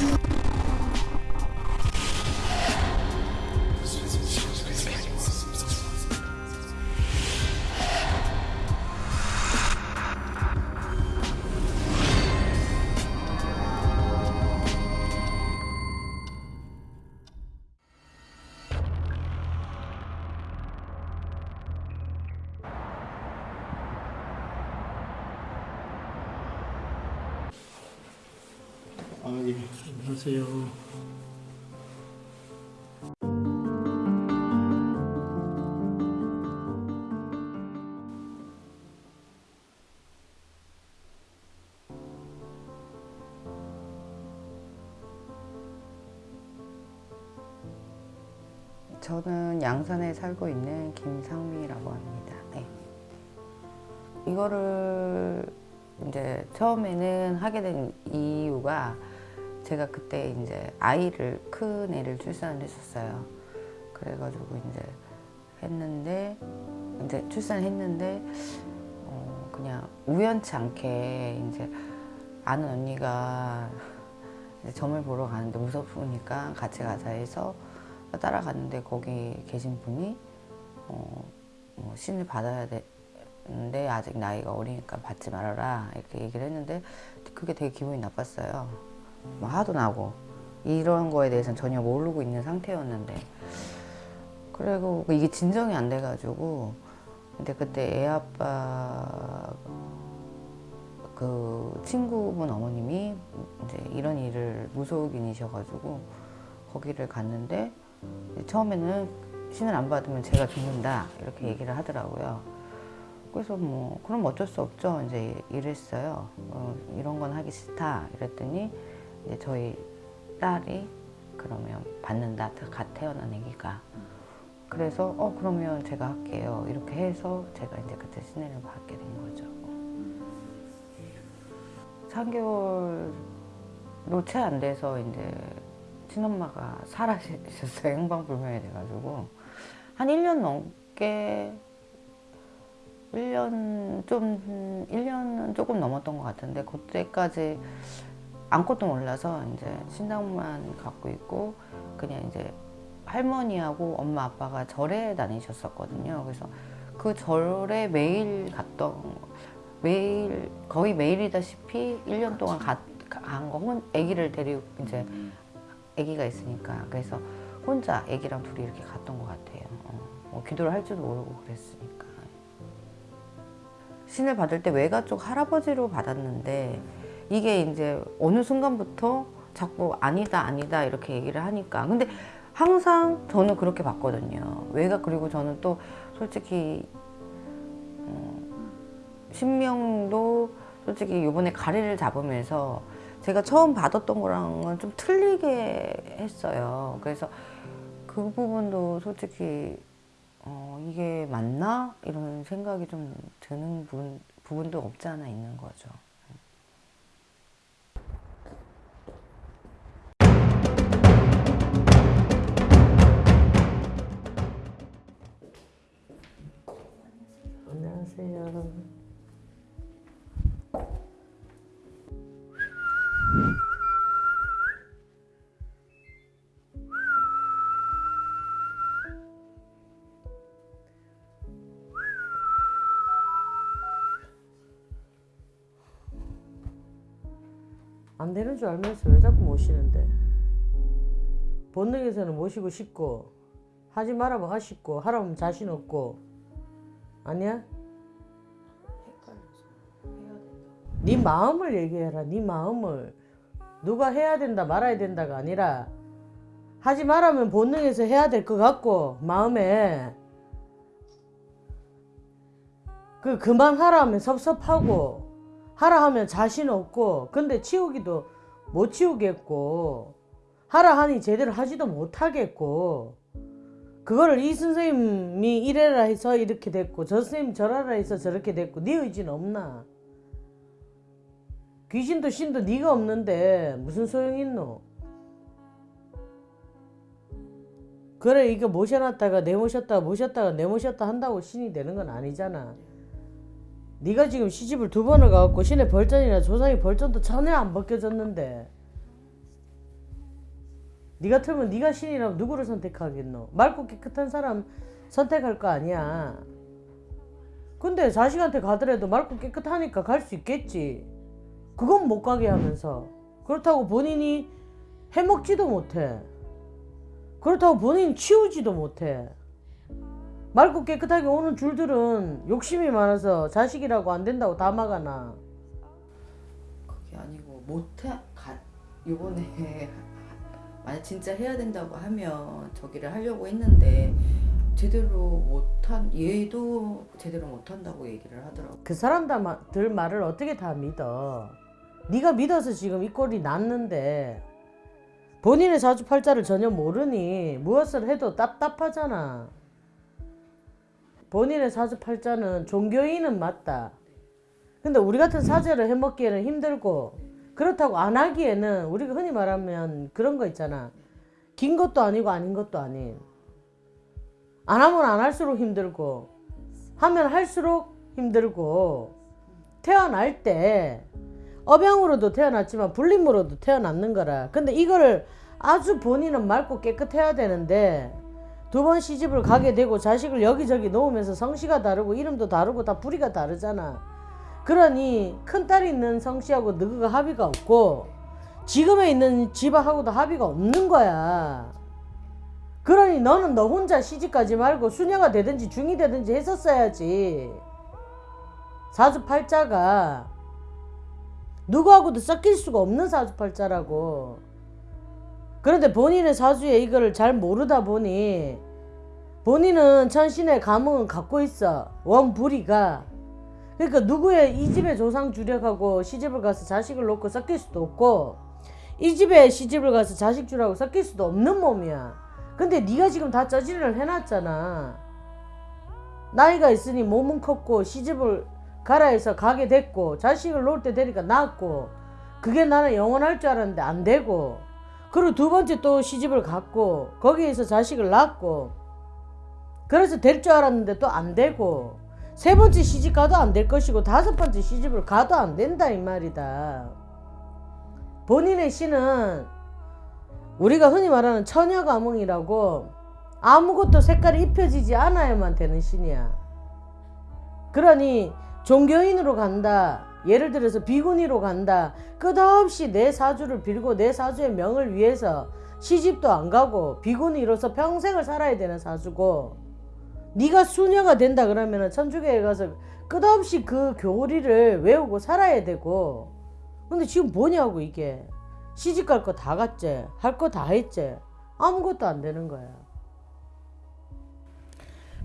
you 저는 양산에 살고 있는 김상미라고 합니다. 네. 이거를 이제 처음에는 하게 된 이유가 제가 그때 이제 아이를 큰 애를 출산을 했었어요. 그래가지고 이제 했는데 이제 출산했는데 어 그냥 우연치 않게 이제 아는 언니가 이제 점을 보러 가는데 무섭으니까 같이 가자 해서 따라갔는데 거기 계신 분이 어, 뭐 신을 받아야 되는데 아직 나이가 어리니까 받지 말아라 이렇게 얘기를 했는데 그게 되게 기분이 나빴어요. 뭐 화도 나고 이런 거에 대해서는 전혀 모르고 있는 상태였는데 그리고 이게 진정이 안 돼가지고 근데 그때 애 아빠 그 친구분 어머님이 이제 이런 일을 무속인이셔가지고 거기를 갔는데 처음에는 신을 안 받으면 제가 죽는다 이렇게 얘기를 하더라고요. 그래서 뭐 그럼 어쩔 수 없죠. 이제 이랬어요. 어, 이런 건 하기 싫다 이랬더니 이제 저희 딸이 그러면 받는다 갓 태어난 애기가 그래서 어 그러면 제가 할게요 이렇게 해서 제가 이제 그때 신뢰를 받게 된 거죠. 3개월도 채안 돼서 이제 친엄마가 사라지셨어요. 행방불명이 돼가지고. 한 1년 넘게, 1년 좀, 1년은 조금 넘었던 것 같은데, 그때까지 아무것도 몰라서 이제 신당만 갖고 있고, 그냥 이제 할머니하고 엄마 아빠가 절에 다니셨었거든요. 그래서 그 절에 매일 갔던, 매일, 거의 매일이다시피 1년 동안 간 거, 혼, 아기를 데리고 이제 아기가 있으니까 그래서 혼자 아기랑 둘이 이렇게 갔던 것 같아요. 어, 뭐 기도를 할 줄도 모르고 그랬으니까. 신을 받을 때 외가 쪽 할아버지로 받았는데 이게 이제 어느 순간부터 자꾸 아니다 아니다 이렇게 얘기를 하니까 근데 항상 저는 그렇게 봤거든요. 외가 그리고 저는 또 솔직히 어, 신명도 솔직히 이번에 가래를 잡으면서 제가 처음 받았던 거랑은 좀 틀리게 했어요. 그래서 그 부분도 솔직히 어, 이게 맞나? 이런 생각이 좀 드는 부분, 부분도 없지 않아 있는 거죠. 안녕하세요. 줄 알면서 왜 자꾸 모시는데? 본능에서는 모시고 싶고 하지 말아면 아쉽고 하라면 자신 없고 아니야? 네 마음을 얘기해라. 네 마음을 누가 해야 된다 말아야 된다가 아니라 하지 말라면 본능에서 해야 될 것 같고 마음에 그 그만하라 하면 섭섭하고 하라 하면 자신 없고 근데 치우기도 못 치우겠고 하라 하니 제대로 하지도 못하겠고 그거를 이 선생님이 이래라 해서 이렇게 됐고 저 선생님 저라라 해서 저렇게 됐고 네 의지는 없나? 귀신도 신도 네가 없는데 무슨 소용 있노? 그래 이거 모셔놨다가 내모셨다가 모셨다가 내모셨다 한다고 신이 되는 건 아니잖아 네가 지금 시집을 두 번을 가갖고 신의 벌전이나 조상의 벌전도 전혀 안 벗겨졌는데 니 같으면 니가 신이라면 누구를 선택하겠노? 맑고 깨끗한 사람 선택할 거 아니야. 근데 자식한테 가더라도 맑고 깨끗하니까 갈 수 있겠지. 그건 못 가게 하면서. 그렇다고 본인이 해먹지도 못해. 그렇다고 본인이 치우지도 못해. 맑고 깨끗하게 오는 줄들은 욕심이 많아서 자식이라고 안 된다고 다 막아놔. 그게 아니고 못해 가 요번에 만약 진짜 해야 된다고 하면 저기를 하려고 했는데 제대로 못한 얘도 제대로 못한다고 얘기를 하더라고. 그 사람들 말을 어떻게 다 믿어? 네가 믿어서 지금 이 꼴이 났는데 본인의 사주팔자를 전혀 모르니 무엇을 해도 답답하잖아. 본인의 사주팔자는 종교인은 맞다. 근데 우리 같은 사제를 해먹기에는 힘들고 그렇다고 안 하기에는 우리가 흔히 말하면 그런 거 있잖아. 긴 것도 아니고 아닌 것도 아닌. 안 하면 안 할수록 힘들고 하면 할수록 힘들고 태어날 때 업양으로도 태어났지만 불림으로도 태어났는 거라. 근데 이거를 아주 본인은 맑고 깨끗해야 되는데 두 번 시집을 가게 되고 자식을 여기저기 놓으면서 성씨가 다르고 이름도 다르고 다 부리가 다르잖아. 그러니 큰딸이 있는 성씨하고 너가 합의가 없고 지금에 있는 집하고도 합의가 없는 거야. 그러니 너는 너 혼자 시집가지 말고 수녀가 되든지 중이 되든지 했었어야지. 사주팔자가 누구하고도 섞일 수가 없는 사주팔자라고. 그런데 본인의 사주에 이거를 잘 모르다 보니 본인은 천신의 감흥을 갖고 있어. 원불이가. 그러니까 누구의 이 집의 조상 주력하고 시집을 가서 자식을 놓고 섞일 수도 없고 이 집에 시집을 가서 자식 주라고 섞일 수도 없는 몸이야. 근데 네가 지금 다 저지를 해놨잖아. 나이가 있으니 몸은 컸고 시집을 가라 해서 가게 됐고 자식을 놓을 때 되니까 낳았고 그게 나는 영원할 줄 알았는데 안 되고 그리고 두 번째 또 시집을 갔고 거기에서 자식을 낳았고 그래서 될 줄 알았는데 또 안 되고 세 번째 시집 가도 안 될 것이고 다섯 번째 시집을 가도 안 된다 이 말이다. 본인의 신은 우리가 흔히 말하는 처녀 가문이라고 아무것도 색깔이 입혀지지 않아야만 되는 신이야. 그러니 종교인으로 간다. 예를 들어서 비구니로 간다. 끝없이 내 사주를 빌고 내 사주의 명을 위해서 시집도 안 가고 비구니로서 평생을 살아야 되는 사주고 네가 수녀가 된다 그러면 천주교에 가서 끝없이 그 교리를 외우고 살아야 되고. 근데 지금 뭐냐고 이게? 시집 갈 거 다 갔지? 할 거 다 했지? 아무것도 안 되는 거야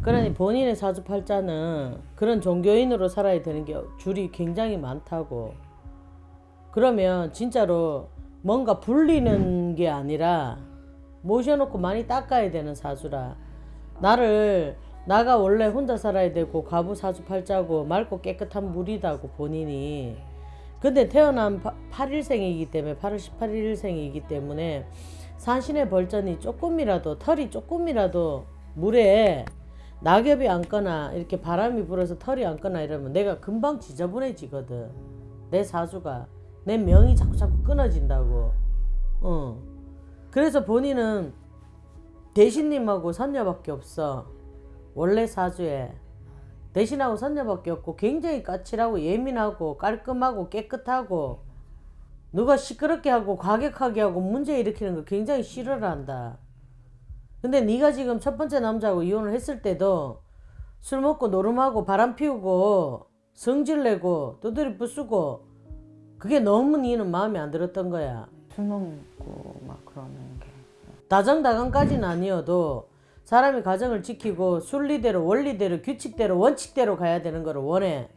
그러니 본인의 사주팔자는 그런 종교인으로 살아야 되는 게 줄이 굉장히 많다고. 그러면 진짜로 뭔가 불리는 게 아니라 모셔놓고 많이 닦아야 되는 사주라. 나를 나가 원래 혼자 살아야 되고 가부 사주팔자고 맑고 깨끗한 물이다고 본인이. 근데 태어난 8일생이기 때문에 8월 18일생이기 때문에 산신의 벌전이 조금이라도 털이 조금이라도 물에 낙엽이 앉거나 이렇게 바람이 불어서 털이 앉거나 이러면 내가 금방 지저분해지거든. 내 사주가. 내 명이 자꾸 자꾸 끊어진다고. 어. 그래서 본인은 대신님하고 선녀밖에 없어. 원래 사주에. 대신하고 선녀밖에 없고 굉장히 까칠하고 예민하고 깔끔하고 깨끗하고 누가 시끄럽게 하고 과격하게 하고 문제 일으키는 거 굉장히 싫어를 한다. 근데 네가 지금 첫 번째 남자하고 이혼을 했을 때도 술 먹고 노름하고 바람 피우고 성질 내고 두드리 부수고 그게 너무 니는 마음에 안 들었던 거야. 술 먹고 막 그러는 게 다정다감까지는 아니어도 사람이 가정을 지키고 순리대로 원리대로 규칙대로 원칙대로 가야 되는 거를 원해.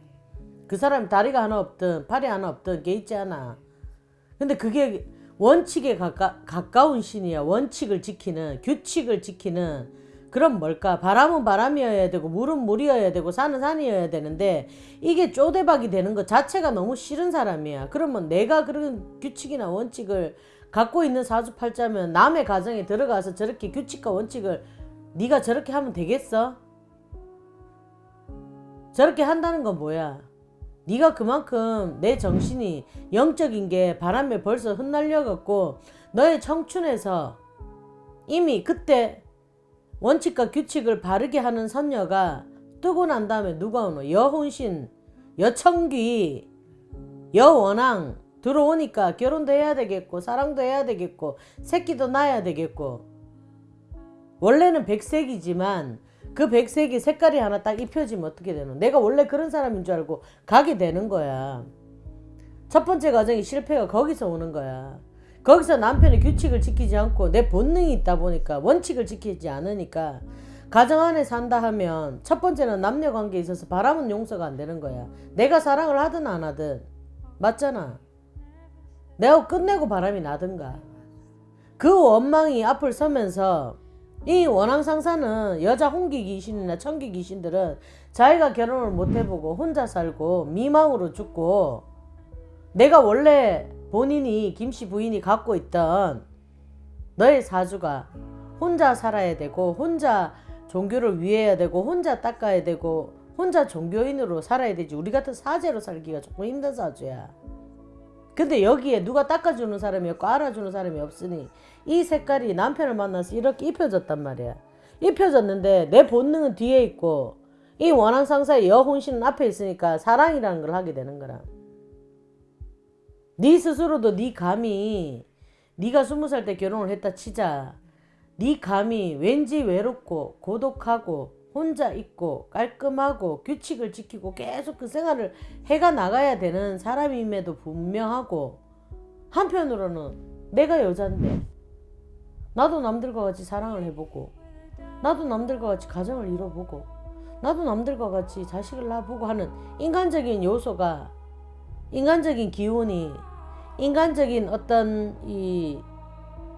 그 사람이 다리가 하나 없든 팔이 하나 없든 게 있지 않아. 근데 그게 원칙에 가까, 가까운 신이야. 원칙을 지키는 규칙을 지키는 그럼 뭘까? 바람은 바람이어야 되고 물은 물이어야 되고 산은 산이어야 되는데 이게 쪼대박이 되는 것 자체가 너무 싫은 사람이야. 그러면 내가 그런 규칙이나 원칙을 갖고 있는 사주팔자면 남의 가정에 들어가서 저렇게 규칙과 원칙을 네가 저렇게 하면 되겠어? 저렇게 한다는 건 뭐야? 네가 그만큼 내 정신이 영적인 게 바람에 벌써 흩날려 갖고 너의 청춘에서 이미 그때 원칙과 규칙을 바르게 하는 선녀가 뜨고 난 다음에 누가 오노? 여혼신, 여청귀, 여원앙 들어오니까 결혼도 해야 되겠고 사랑도 해야 되겠고 새끼도 낳아야 되겠고 원래는 백색이지만 그 백색이 색깔이 하나 딱 입혀지면 어떻게 되노? 내가 원래 그런 사람인 줄 알고 가게 되는 거야. 첫 번째 과정이 실패가 거기서 오는 거야. 거기서 남편의 규칙을 지키지 않고 내 본능이 있다 보니까 원칙을 지키지 않으니까 가정 안에 산다 하면 첫 번째는 남녀 관계에 있어서 바람은 용서가 안 되는 거야. 내가 사랑을 하든 안 하든 맞잖아. 내가 끝내고 바람이 나든가. 그 원망이 앞을 서면서 이 원앙 상사는 여자 홍기 귀신이나 청기 귀신들은 자기가 결혼을 못 해보고 혼자 살고 미망으로 죽고 내가 원래 본인이 김씨 부인이 갖고 있던 너의 사주가 혼자 살아야 되고 혼자 종교를 위해야 되고 혼자 닦아야 되고 혼자 종교인으로 살아야 되지 우리 같은 사제로 살기가 조금 힘든 사주야. 근데 여기에 누가 닦아주는 사람이 없고 알아주는 사람이 없으니 이 색깔이 남편을 만나서 이렇게 입혀졌단 말이야. 입혀졌는데 내 본능은 뒤에 있고 이 원한 상사의 여혼신은 앞에 있으니까 사랑이라는 걸 하게 되는 거라. 네 스스로도 네 감이 네가 스무 살 때 결혼을 했다 치자. 네 감이 왠지 외롭고 고독하고 혼자 있고 깔끔하고 규칙을 지키고 계속 그 생활을 해가 나가야 되는 사람임에도 분명하고 한편으로는 내가 여잔데 나도 남들과 같이 사랑을 해보고 나도 남들과 같이 가정을 이뤄보고 나도 남들과 같이 자식을 낳아보고 하는 인간적인 요소가 인간적인 기운이 인간적인 어떤 이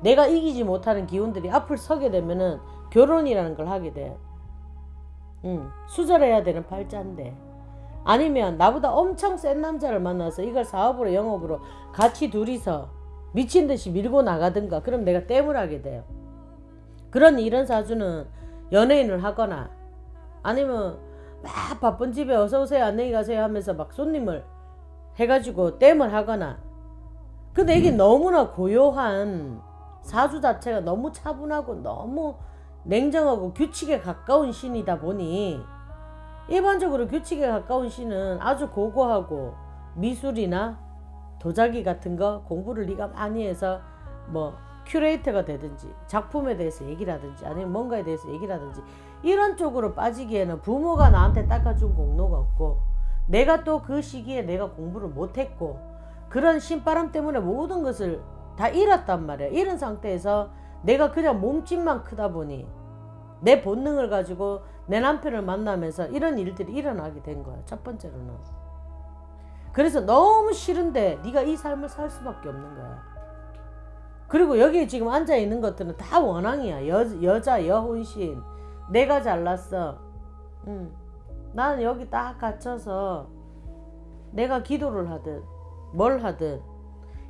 내가 이기지 못하는 기운들이 앞을 서게 되면은 결혼이라는 걸 하게 돼. 응, 수절해야 되는 팔자인데. 아니면 나보다 엄청 센 남자를 만나서 이걸 사업으로 영업으로 같이 둘이서 미친 듯이 밀고 나가든가 그럼 내가 땜을 하게 돼요. 그런 이런 사주는 연예인을 하거나 아니면 막 바쁜 집에 어서 오세요 안녕히 가세요 하면서 막 손님을 해가지고 땜을 하거나 근데 이게 너무나 고요한 사주 자체가 너무 차분하고 너무 냉정하고 규칙에 가까운 신이다 보니 일반적으로 규칙에 가까운 신은 아주 고고하고 미술이나 도자기 같은 거 공부를 네가 많이 해서 뭐 큐레이터가 되든지 작품에 대해서 얘기를 하든지 아니면 뭔가에 대해서 얘기를 하든지 이런 쪽으로 빠지기에는 부모가 나한테 닦아준 공로가 없고 내가 또 그 시기에 내가 공부를 못했고 그런 신바람 때문에 모든 것을 다 잃었단 말이야. 이런 상태에서 내가 그냥 몸집만 크다 보니 내 본능을 가지고 내 남편을 만나면서 이런 일들이 일어나게 된 거야. 첫 번째로는. 그래서 너무 싫은데 네가 이 삶을 살 수밖에 없는 거야. 그리고 여기 지금 앉아 있는 것들은 다 원앙이야. 여, 여자 여혼신. 내가 잘났어. 응. 나는 여기 딱 갇혀서 내가 기도를 하든 뭘 하든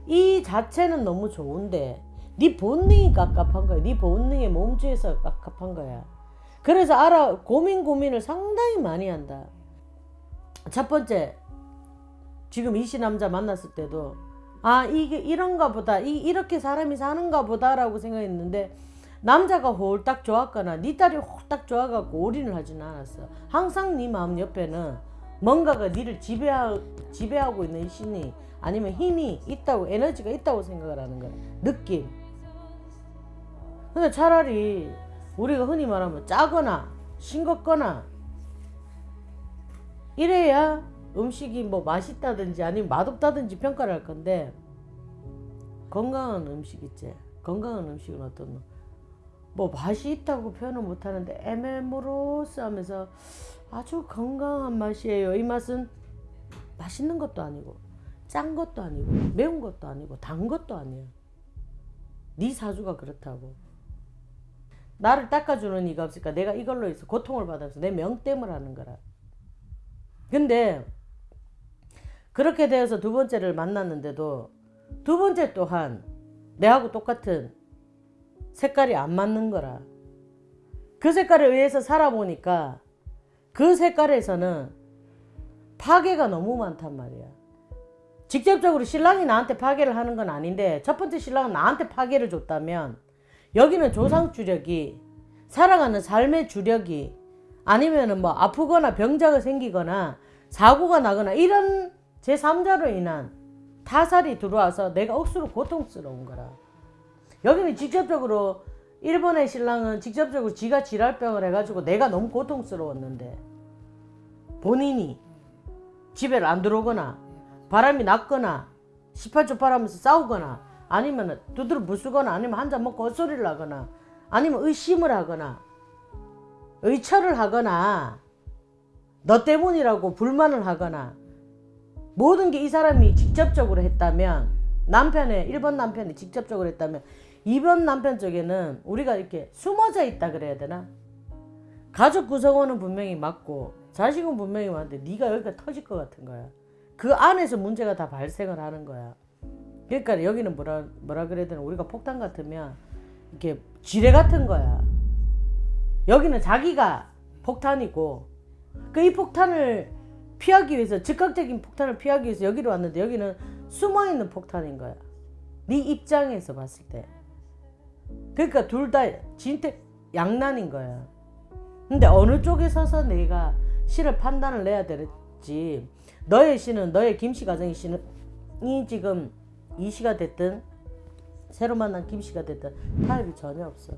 이 자체는 너무 좋은데 네 본능이 깝깝한 거야. 네 본능의 몸주에서 깝깝한 거야. 그래서 알아 고민 고민을 상당히 많이 한다. 첫 번째 지금 이 씨 남자 만났을 때도 아 이게 이런가 보다 이, 이렇게 사람이 사는가 보다 라고 생각했는데 남자가 홀딱 좋았거나 네 딸이 홀딱 좋아갖고 올인을 하지는 않았어. 항상 네 마음 옆에는 뭔가가 니를 지배하, 지배하고 있는 신이 아니면 힘이 있다고 에너지가 있다고 생각을 하는 거야. 느낌. 근데 차라리 우리가 흔히 말하면 짜거나 싱겁거나 이래야 음식이 뭐 맛있다든지 아니면 맛없다든지 평가를 할 건데 건강한 음식 있지. 건강한 음식은 어떤 거? 뭐 맛이 있다고 표현은 못하는데 에메모로스 하면서 아주 건강한 맛이에요. 이 맛은 맛있는 것도 아니고 짠 것도 아니고 매운 것도 아니고 단 것도 아니야. 네 사주가 그렇다고. 나를 닦아주는 이가 없으니까 내가 이걸로 해서 고통을 받아서 내 명땜을 하는 거라. 근데 그렇게 되어서 두 번째를 만났는데도 두 번째 또한 내하고 똑같은 색깔이 안 맞는 거라. 그 색깔에 의해서 살아보니까 그 색깔에서는 파괴가 너무 많단 말이야. 직접적으로 신랑이 나한테 파괴를 하는 건 아닌데 첫 번째 신랑은 나한테 파괴를 줬다면 여기는 조상 주력이 살아가는 삶의 주력이 아니면은 뭐 아프거나 병자가 생기거나 사고가 나거나 이런 제3자로 인한 타살이 들어와서 내가 억수로 고통스러운 거라. 여기는 직접적으로 일본의 신랑은 직접적으로 지가 지랄병을 해가지고 내가 너무 고통스러웠는데 본인이 집에 안 들어오거나 바람이 났거나 18초 바라면서 싸우거나 아니면 두드러 부수거나 아니면 한 잔 먹고 헛소리를 하거나 아니면 의심을 하거나 의처를 하거나 너 때문이라고 불만을 하거나 모든 게 이 사람이 직접적으로 했다면 남편의 1번 남편이 직접적으로 했다면 2번 남편 쪽에는 우리가 이렇게 숨어져 있다 그래야 되나? 가족 구성원은 분명히 맞고 자식은 분명히 맞는데 네가 여기가 터질 것 같은 거야. 그 안에서 문제가 다 발생을 하는 거야. 그러니까 여기는 뭐라 뭐라 그래야 되나 우리가 폭탄 같으면 이렇게 지뢰 같은 거야. 여기는 자기가 폭탄이고 그 이 폭탄을 피하기 위해서 즉각적인 폭탄을 피하기 위해서 여기로 왔는데 여기는 숨어 있는 폭탄인 거야. 네 입장에서 봤을 때. 그러니까 둘 다 진택 양난인 거야. 근데 어느 쪽에 서서 내가 씨를 판단을 내야 될지 너의 씨는 너의 김씨 가정의 씨는 이 지금 이 씨가 됐든 새로 만난 김씨가 됐든 타협이 전혀 없어.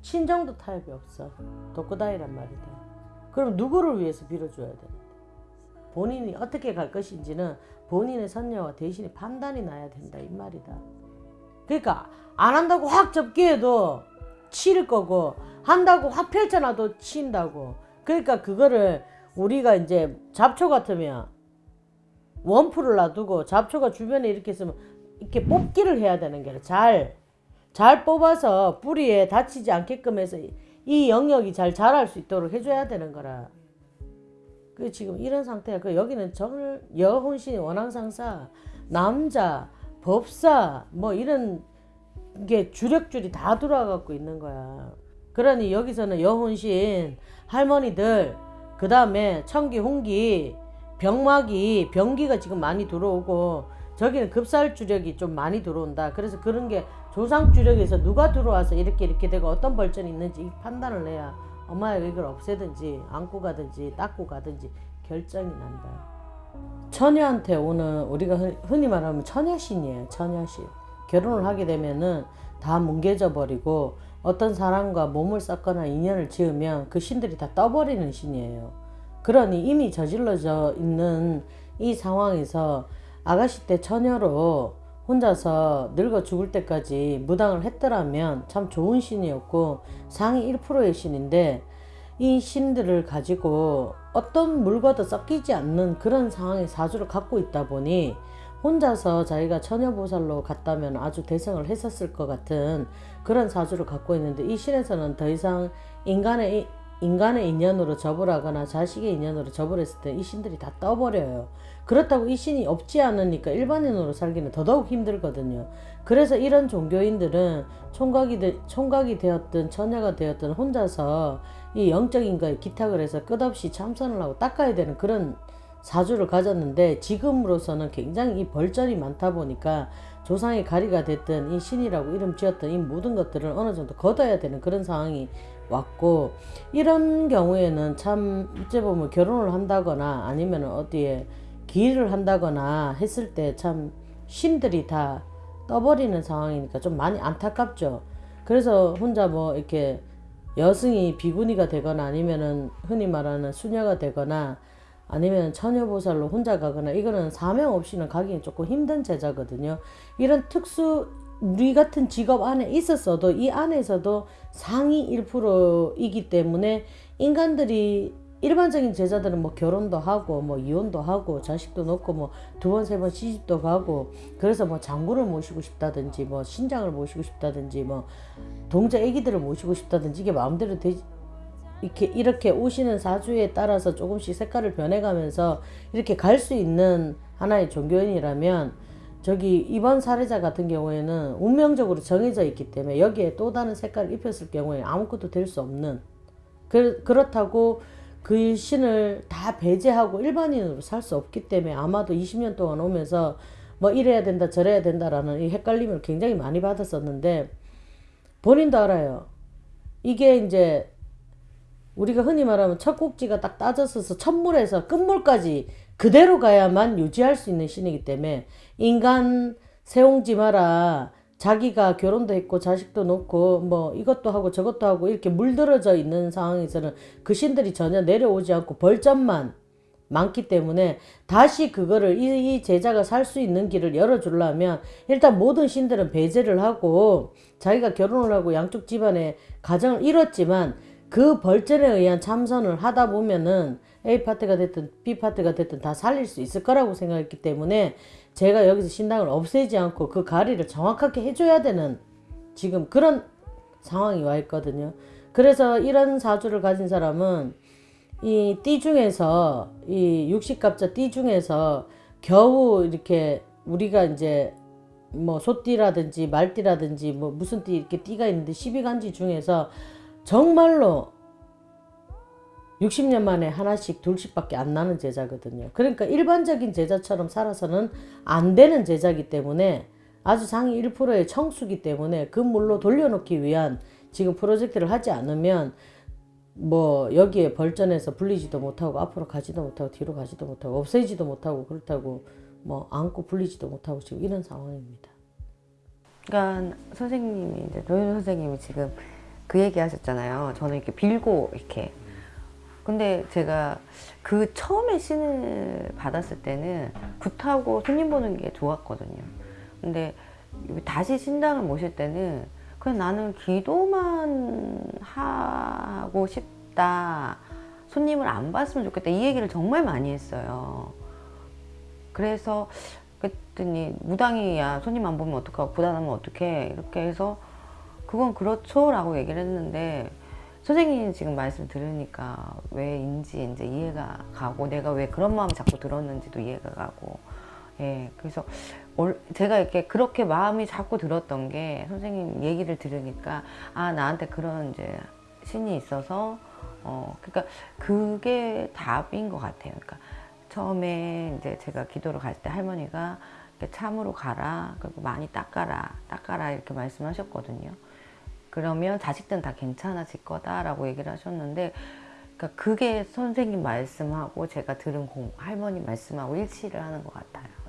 친정도 타협이 없어. 독고다이란 말이다. 그럼 누구를 위해서 빌어줘야 되는데? 본인이 어떻게 갈 것인지는 본인의 선녀와 대신에 판단이 나야 된다 이 말이다. 그러니까 안 한다고 확 접기에도 치를 거고 한다고 확 펼쳐놔도 친다고. 그러니까 그거를 우리가 이제 잡초 같으면 원풀을 놔두고 잡초가 주변에 이렇게 있으면 이렇게 뽑기를 해야 되는 게 잘, 잘 뽑아서 뿌리에 다치지 않게끔 해서 이 영역이 잘 자랄 수 있도록 해줘야 되는 거라. 그 지금 이런 상태야. 그 여기는 정을 여혼신 원앙상사 남자 법사 뭐 이런 게 주력줄이 다 돌아가고 있는 거야. 그러니 여기서는 여혼신 할머니들 그 다음에 청기 홍기 병마기 병기가 지금 많이 들어오고 저기는 급살 주력이 좀 많이 들어온다. 그래서 그런 게 조상 주력에서 누가 들어와서 이렇게 이렇게 되고 어떤 벌전이 있는지 판단을 내야 엄마의 이걸 없애든지 안고 가든지 닦고 가든지 결정이 난다. 처녀한테 오는 우리가 흔- 흔히 말하면 처녀신이에요. 처녀신. 결혼을 하게 되면은 다 뭉개져 버리고 어떤 사람과 몸을 섞거나 인연을 지으면 그 신들이 다 떠버리는 신이에요. 그러니 이미 저질러져 있는 이 상황에서 아가씨 때 처녀로 혼자서 늙어 죽을 때까지 무당을 했더라면 참 좋은 신이었고 상위 1%의 신인데 이 신들을 가지고 어떤 물과도 섞이지 않는 그런 상황의 사주를 갖고 있다 보니 혼자서 자기가 처녀보살로 갔다면 아주 대성을 했었을 것 같은 그런 사주를 갖고 있는데 이 신에서는 더 이상 인간의 이- 인간의 인연으로 접을하거나 자식의 인연으로 접을 했을 때 이 신들이 다 떠버려요. 그렇다고 이 신이 없지 않으니까 일반인으로 살기는 더더욱 힘들거든요. 그래서 이런 종교인들은 총각이, 되, 총각이 되었든 처녀가 되었든 혼자서 이 영적인 거에 기탁을 해서 끝없이 참선을 하고 닦아야 되는 그런 사주를 가졌는데 지금으로서는 굉장히 이 벌전이 많다 보니까 조상의 가리가 됐든 이 신이라고 이름 지었던 이 모든 것들을 어느 정도 걷어야 되는 그런 상황이 왔고 이런 경우에는 참 어째 보면 결혼을 한다거나 아니면 어디에 기일을 한다거나 했을 때참 신들이 다 떠버리는 상황이니까 좀 많이 안타깝죠. 그래서 혼자 뭐 이렇게 여승이 비구니가 되거나 아니면은 흔히 말하는 수녀가 되거나 아니면 처녀보살로 혼자 가거나 이거는 사명 없이는 가기는 조금 힘든 제자거든요. 이런 특수 우리 같은 직업 안에 있었어도 이 안에서도 상위 1%이기 때문에 인간들이 일반적인 제자들은 뭐 결혼도 하고 뭐 이혼도 하고 자식도 놓고 뭐 두 번세번 시집도 가고 그래서 뭐 장군을 모시고 싶다든지 뭐 신장을 모시고 싶다든지 뭐 동자 애기들을 모시고 싶다든지 이게 마음대로 되지 이렇게 이렇게 오시는 사주에 따라서 조금씩 색깔을 변해가면서 이렇게 갈 수 있는 하나의 종교인이라면 저기 이번 사례자 같은 경우에는 운명적으로 정해져 있기 때문에 여기에 또 다른 색깔을 입혔을 경우에 아무것도 될 수 없는 그, 그렇다고 그 신을 다 배제하고 일반인으로 살 수 없기 때문에 아마도 20년 동안 오면서 뭐 이래야 된다 저래야 된다라는 이 헷갈림을 굉장히 많이 받았었는데 본인도 알아요. 이게 이제 우리가 흔히 말하면 첫 꼭지가 딱 따졌어서 첫물에서 끝물까지 그대로 가야만 유지할 수 있는 신이기 때문에 인간 세옹지 마라. 자기가 결혼도 했고 자식도 놓고 뭐 이것도 하고 저것도 하고 이렇게 물들어져 있는 상황에서는 그 신들이 전혀 내려오지 않고 벌점만 많기 때문에 다시 그거를 이, 이 제자가 살 수 있는 길을 열어주려면 일단 모든 신들은 배제를 하고 자기가 결혼을 하고 양쪽 집안에 가정을 이뤘지만 그 벌전에 의한 참선을 하다 보면은 A 파트가 됐든 B 파트가 됐든 다 살릴 수 있을 거라고 생각했기 때문에 제가 여기서 신당을 없애지 않고 그 가리를 정확하게 해줘야 되는 지금 그런 상황이 와 있거든요. 그래서 이런 사주를 가진 사람은 이 띠 중에서 이 육식갑자 띠 중에서 겨우 이렇게 우리가 이제 뭐 소띠라든지 말띠라든지 뭐 무슨 띠 이렇게 띠가 있는데 12간지 중에서 정말로 60년 만에 하나씩 둘씩밖에 안 나는 제자거든요. 그러니까 일반적인 제자처럼 살아서는 안 되는 제자기 때문에 아주 상위 1%의 청수기 때문에 그 물로 돌려놓기 위한 지금 프로젝트를 하지 않으면 뭐 여기에 벌전에서 불리지도 못하고 앞으로 가지도 못하고 뒤로 가지도 못하고 없애지도 못하고 그렇다고 뭐 안고 불리지도 못하고 지금 이런 상황입니다. 그러니까 선생님이 이제 노현 선생님이 지금 그 얘기 하셨잖아요. 저는 이렇게 빌고 이렇게. 근데 제가 그 처음에 신을 받았을 때는 굿하고 손님 보는 게 좋았거든요. 근데 다시 신당을 모실 때는 그냥 나는 기도만 하고 싶다. 손님을 안 봤으면 좋겠다. 이 얘기를 정말 많이 했어요. 그래서 그랬더니 무당이야 손님 안 보면 어떡하고 부담하면 어떡해 이렇게 해서 그건 그렇죠 라고 얘기를 했는데 선생님이 지금 말씀 들으니까 왜인지 이제 이해가 가고 내가 왜 그런 마음 자꾸 들었는지도 이해가 가고 예 그래서 올- 제가 이렇게 그렇게 마음이 자꾸 들었던 게 선생님 얘기를 들으니까 아 나한테 그런 이제 신이 있어서 어 그러니까 그게 답인 것 같아요 그러니까 처음에 이제 제가 기도를 갈 때 할머니가 참으로 가라 그리고 많이 닦아라 닦아라 이렇게 말씀하셨거든요. 그러면 자식들은 다 괜찮아질 거다라고 얘기를 하셨는데 그러니까 그게 선생님 말씀하고 제가 들은 공, 할머니 말씀하고 일치를 하는 것 같아요.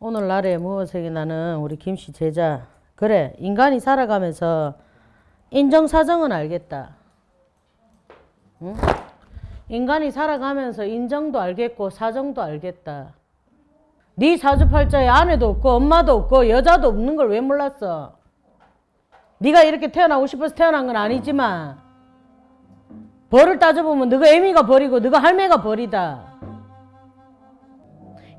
오늘날에 무엇에게 나는 우리 김씨 제자? 그래 인간이 살아가면서 인정사정은 알겠다. 응? 인간이 살아가면서 인정도 알겠고 사정도 알겠다. 네 사주팔자에 아내도 없고 엄마도 없고 여자도 없는 걸 왜 몰랐어? 네가 이렇게 태어나고 싶어서 태어난 건 아니지만 벌을 따져보면 너가 애미가 벌이고 너가 할매가 벌이다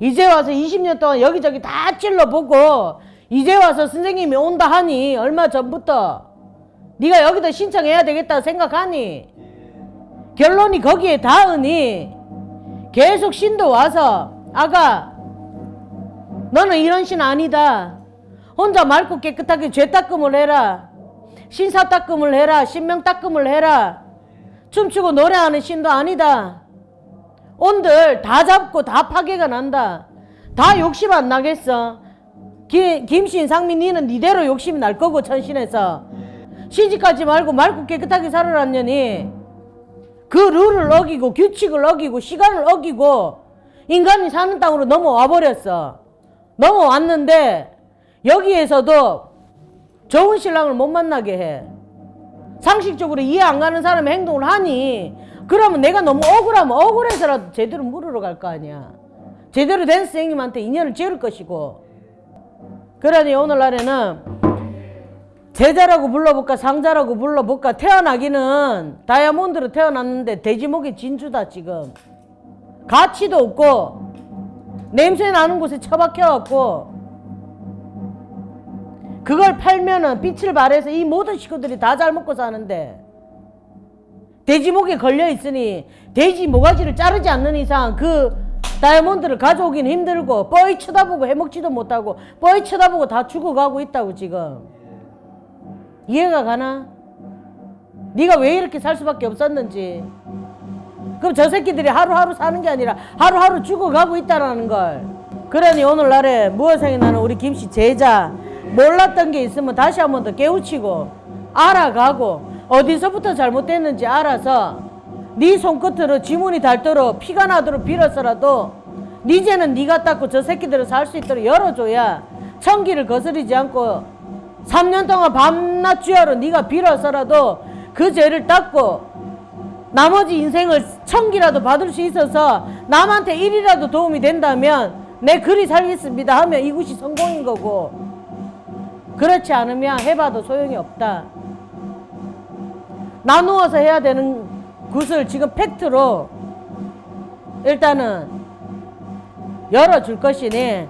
이제 와서 20년 동안 여기저기 다 찔러보고 이제 와서 선생님이 온다 하니 얼마 전부터 네가 여기다 신청해야 되겠다 생각하니? 결론이 거기에 닿으니 계속 신도 와서 아가 너는 이런 신 아니다. 혼자 맑고 깨끗하게 죄 닦음을 해라. 신사 닦음을 해라. 신명 닦음을 해라. 춤추고 노래하는 신도 아니다 온들 다 잡고 다 파괴가 난다. 다 욕심 안 나겠어. 김, 김신, 상민 니는 니대로 욕심이 날 거고 천신에서 시집가지 말고 맑고 깨끗하게 살아놨냐니 그 룰을 어기고 규칙을 어기고 시간을 어기고 인간이 사는 땅으로 넘어와 버렸어. 넘어왔는데 여기에서도 좋은 신랑을 못 만나게 해. 상식적으로 이해 안 가는 사람의 행동을 하니 그러면 내가 너무 억울하면 억울해서라도 제대로 물으러 갈 거 아니야. 제대로 된 선생님한테 인연을 지을 것이고. 그러니 오늘날에는 제자라고 불러볼까 상자라고 불러볼까 태어나기는 다이아몬드로 태어났는데 돼지목이 진주다 지금. 가치도 없고 냄새 나는 곳에 처박혀갖고 그걸 팔면은 빛을 발해서 이 모든 식구들이 다 잘 먹고 사는데 돼지 목에 걸려 있으니 돼지 모가지를 자르지 않는 이상 그 다이아몬드를 가져오긴 힘들고 뻔히 쳐다보고 해먹지도 못하고 뻔히 쳐다보고 다 죽어가고 있다고 지금. 이해가 가나? 네가 왜 이렇게 살 수밖에 없었는지. 그럼 저 새끼들이 하루하루 사는 게 아니라 하루하루 죽어가고 있다라는 걸. 그러니 오늘날에 무엇생이 나는 우리 김씨 제자 몰랐던 게 있으면 다시 한 번 더 깨우치고 알아가고 어디서부터 잘못됐는지 알아서 네 손끝으로 지문이 닳도록 피가 나도록 빌어서라도 네 죄는 네가 닦고 저 새끼들을 살수 있도록 열어줘야 천기를 거스르지 않고 3년 동안 밤낮 주야로 네가 빌어서라도 그 죄를 닦고 나머지 인생을 천기라도 받을 수 있어서 남한테 일이라도 도움이 된다면 내 글이 살겠습니다 하면 이것이 성공인 거고 그렇지 않으면 해봐도 소용이 없다. 나누어서 해야 되는 것을 지금 팩트로 일단은 열어줄 것이니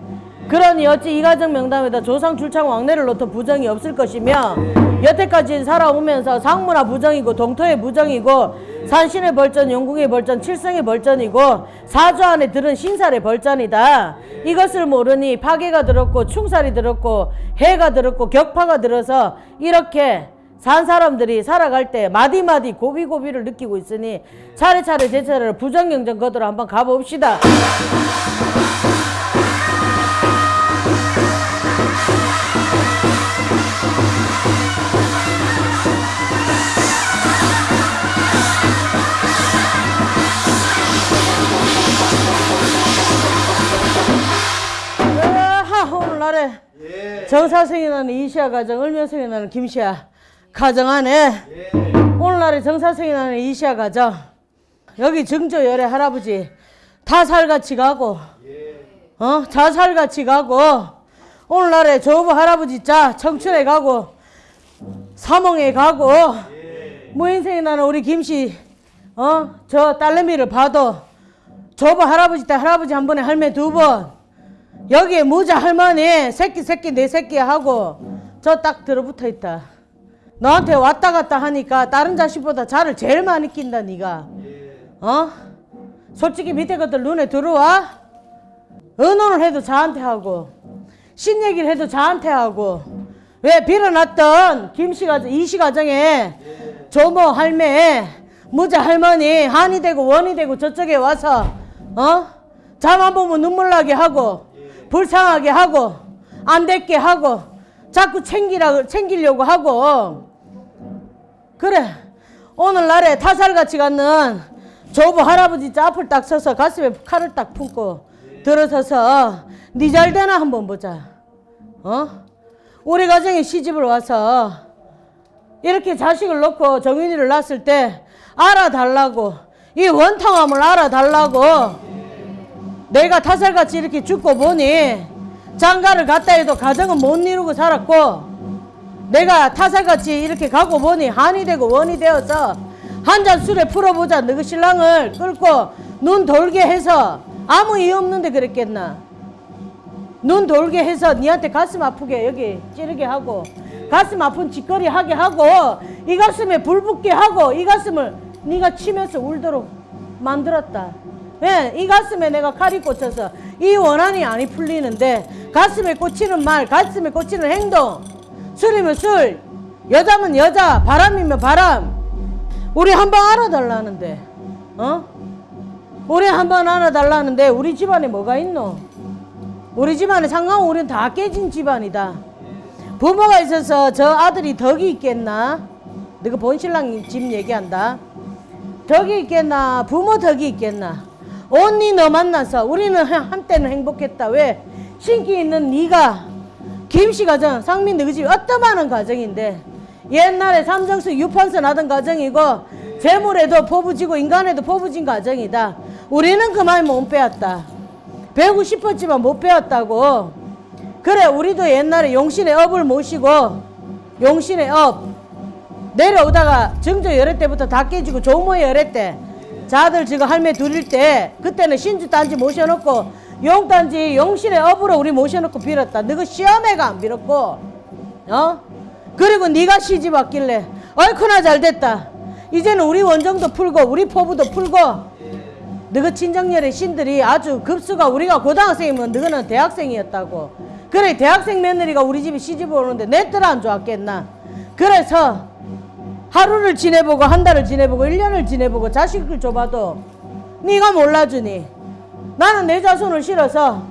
그러니 어찌 이가정 명담에다 조상 출창 왕래를 놓던 부정이 없을 것이며 여태까지 살아오면서 상무나 부정이고 동토의 부정이고 산신의 벌전, 영궁의 벌전, 칠성의 벌전이고 사주 안에 들은 신살의 벌전이다. 이것을 모르니 파괴가 들었고 충살이 들었고 해가 들었고 격파가 들어서 이렇게 산 사람들이 살아갈 때 마디마디 고비고비를 느끼고 있으니 차례차례 제 차례를 부정경전 거들어 한번 가봅시다. 오늘날에 정사생이 나는 이시아 가정 을면생이 나는 김시아 가정 안에 오늘날에 정사생이 나는 이시아 가정. 여기 증조 열애 할아버지 타살같이 가고 어? 자살같이 가고 오늘날에 조부 할아버지 자 청춘에 가고 사몽에 가고 무인생이 나는 우리 김씨 어 저 딸내미를 봐도 조부 할아버지 때 할아버지 한 번에 할매 두 번 여기에 무자 할머니 새끼 새끼 내 새끼 하고 저 딱 들어붙어 있다. 너한테 왔다 갔다 하니까 다른 자식보다 자를 제일 많이 낀다 네가. 어? 솔직히 밑에 것들 눈에 들어와? 의논을 해도 자한테 하고 신 얘기를 해도 자한테 하고 왜 빌어놨던 김씨 가정 이씨 가정에 조모 할매 무자 할머니 한이 되고 원이 되고 저쪽에 와서 어? 잠안 보면 눈물 나게 하고 불쌍하게 하고 안 됐게 하고 자꾸 챙기라 챙기려고 하고 그래 오늘날에 타살같이 갖는 조부 할아버지 앞을 딱 서서 가슴에 칼을 딱 품고 들어서서 네잘 되나 한번 보자. 어? 우리 가정에 시집을 와서 이렇게 자식을 놓고 정윤이를 낳았을 때 알아달라고 이 원통함을 알아달라고 내가 타살같이 이렇게 죽고 보니 장가를 갔다 해도 가정은 못 이루고 살았고 내가 타살같이 이렇게 가고 보니 한이 되고 원이 되어서 한 잔 술에 풀어보자 너그 신랑을 끌고 눈 돌게 해서 아무 이유 없는데 그랬겠나 눈 돌게 해서 니한테 가슴 아프게 여기 찌르게 하고 가슴 아픈 짓거리 하게 하고 이 가슴에 불 붙게 하고 이 가슴을 네가 치면서 울도록 만들었다. 왜? 이 가슴에 내가 칼이 꽂혀서 이 원한이 아니 풀리는데 가슴에 꽂히는 말, 가슴에 꽂히는 행동, 술이면 술, 여자면 여자, 바람이면 바람. 우리 한번 알아달라는데, 어? 우리 한번 알아달라는데 우리 집안에 뭐가 있노? 우리 집안에 상관 우리는 다 깨진 집안이다. 부모가 있어서 저 아들이 덕이 있겠나? 너가 본신랑 집 얘기한다. 덕이 있겠나? 부모 덕이 있겠나? 언니 너 만나서 우리는 한- 한때는 행복했다. 왜? 신기 있는 네가 김씨 가정, 상민 너희 집 어떠한 가정인데 옛날에 삼정수 유판선 하던 가정이고 재물에도 포부지고 인간에도 포부진 가정이다. 우리는 그만 못 빼었다. 배우고 싶었지만 못 배웠다고. 그래 우리도 옛날에 용신의 업을 모시고 용신의 업 내려오다가 정조 열애 때부터 다 깨지고 조모 열애 때 자들 지금 할매 둘일 때 그때는 신주 단지 모셔놓고 용 단지 용신의 업으로 우리 모셔놓고 빌었다. 너그 시험회가 안 빌었고 어? 그리고 네가 시집 왔길래 얼마나 잘 됐다. 이제는 우리 원정도 풀고 우리 포부도 풀고 너희 친정열의 신들이 아주 급수가 우리가 고등학생이면 너희는 대학생이었다고 그래 대학생 며느리가 우리 집에 시집 오는데 내뜻안 좋았겠나 그래서 하루를 지내보고 한 달을 지내보고 일년을 지내보고 자식을 줘봐도 네가 몰라주니 나는 내 자손을 실어서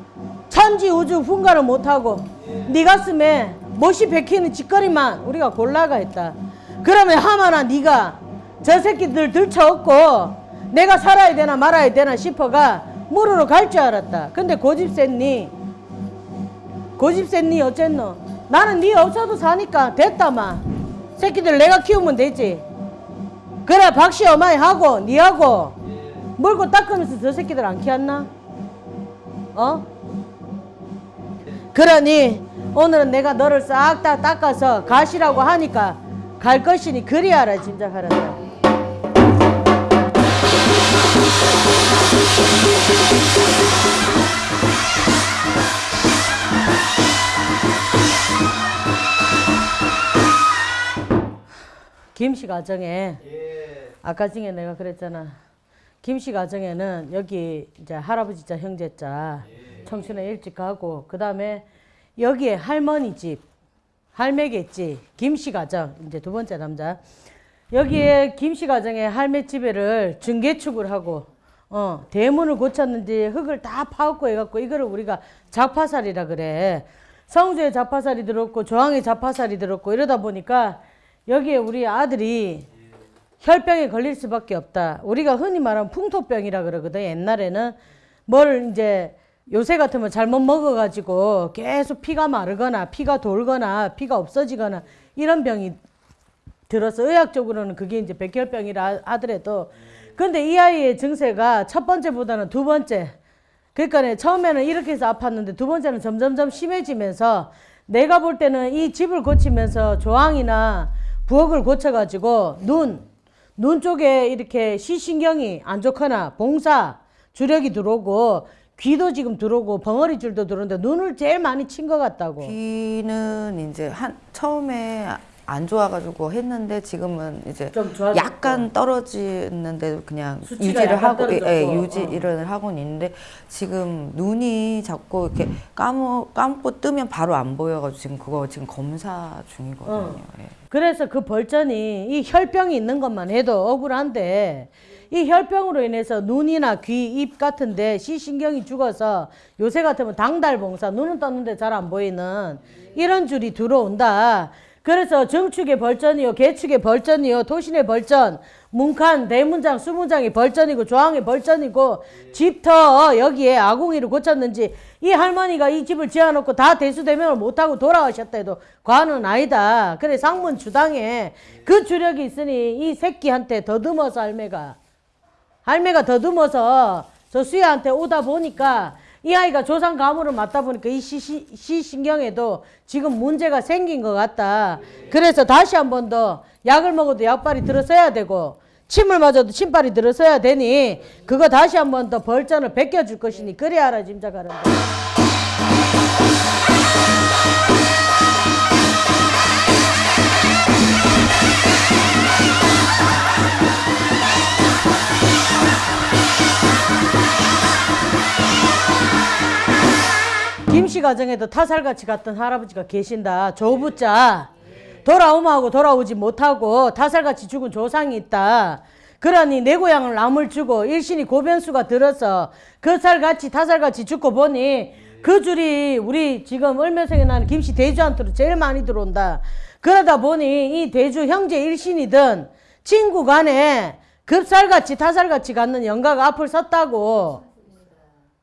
천지 우주 분간을 못하고 네 가슴에 못이 박히는 짓거리만 우리가 골라가 했다. 그러면 하마나 네가 저 새끼들 들쳐업고 내가 살아야 되나 말아야 되나 싶어가 물으러 갈 줄 알았다. 근데 고집 센니 고집 센니 어쨌노? 나는 네 없어도 사니까 됐다마. 새끼들 내가 키우면 되지. 그래 박씨 어마이 하고 니하고 물고 닦으면서 저 새끼들 안 키웠나? 어? 그러니 오늘은 내가 너를 싹 다 닦아서 가시라고 하니까 갈 것이니 그리하라 짐작하란다 김씨 가정에 아까 중에 내가 그랬잖아. 김씨 가정에는 여기 이제 할아버지 자 형제 자 청춘에 일찍 가고 그 다음에 여기에 할머니 집 할매겠지 김씨 가정 이제 두 번째 남자. 여기에 김씨 가정에 할매 집에를 중개축을 하고 어 대문을 고쳤는지 흙을 다 파갖고 해갖고 이거를 우리가 자파살이라 그래. 성주에 자파살이 들었고 조항에 자파살이 들었고 이러다 보니까 여기에 우리 아들이 혈병에 걸릴 수밖에 없다. 우리가 흔히 말하는 풍토병이라 그러거든. 옛날에는 뭘 이제 요새 같으면 잘못 먹어가지고 계속 피가 마르거나 피가 돌거나 피가 없어지거나 이런 병이 들어서 의학적으로는 그게 이제 백혈병이라 하더라도 근데 이 아이의 증세가 첫 번째보다는 두 번째 그러니까 처음에는 이렇게 해서 아팠는데 두 번째는 점점점 심해지면서 내가 볼 때는 이 집을 고치면서 조항이나 부엌을 고쳐가지고 눈, 눈 쪽에 이렇게 시신경이 안 좋거나 봉사, 주력이 들어오고 귀도 지금 들어오고 벙어리 줄도 들어오는데 눈을 제일 많이 친 것 같다고. 귀는 이제 한 처음에 안 좋아가지고 했는데 지금은 이제. 약간 떨어지는데도 그냥 유지를 하고 예, 떨어졌고, 유지를 하고는 있는데 지금 눈이 자꾸 이렇게 감고 감고 뜨면 바로 안 보여가지고 지금 그거 지금 검사 중이거든요. 어. 예. 그래서 그 벌전이 이 혈병이 있는 것만 해도 억울한데 이 혈병으로 인해서 눈이나 귀, 입 같은데 시신경이 죽어서 요새 같으면 당달봉사 눈은 떴는데 잘 안 보이는 이런 줄이 들어온다. 그래서 정축의 벌전이요, 개축의 벌전이요, 도신의 벌전, 문칸, 대문장, 수문장이 벌전이고 조항의 벌전이고 집터 여기에 아궁이를 고쳤는지 이 할머니가 이 집을 지어놓고 다 대수대명을 못하고 돌아가셨다 해도 과는 아니다. 그래 상문 주당에 그 주력이 있으니 이 새끼한테 더듬어서 할매가 할매가 더듬어서 저 수야한테 오다 보니까 이 아이가 조상 가물을 맞다 보니까 이 시, 시, 신경에도 지금 문제가 생긴 것 같다. 그래서 다시 한 번 더 약을 먹어도 약발이 들어서야 되고 침을 맞아도 침발이 들어서야 되니 그거 다시 한 번 더 벌전을 베껴줄 것이니 그래 알아 짐작하란다. 김씨 가정에도 타살같이 갔던 할아버지가 계신다. 조부자. 돌아오마하고 돌아오지 못하고 타살같이 죽은 조상이 있다. 그러니 내 고향을 남을 주고 일신이 고변수가 들어서 그 살같이 타살같이 죽고 보니 그 줄이 우리 지금 을면생에 나는 김씨 대주한테로 제일 많이 들어온다. 그러다 보니 이 대주 형제 일신이든 친구 간에 급살같이 타살같이 갖는 영가가 앞을 섰다고.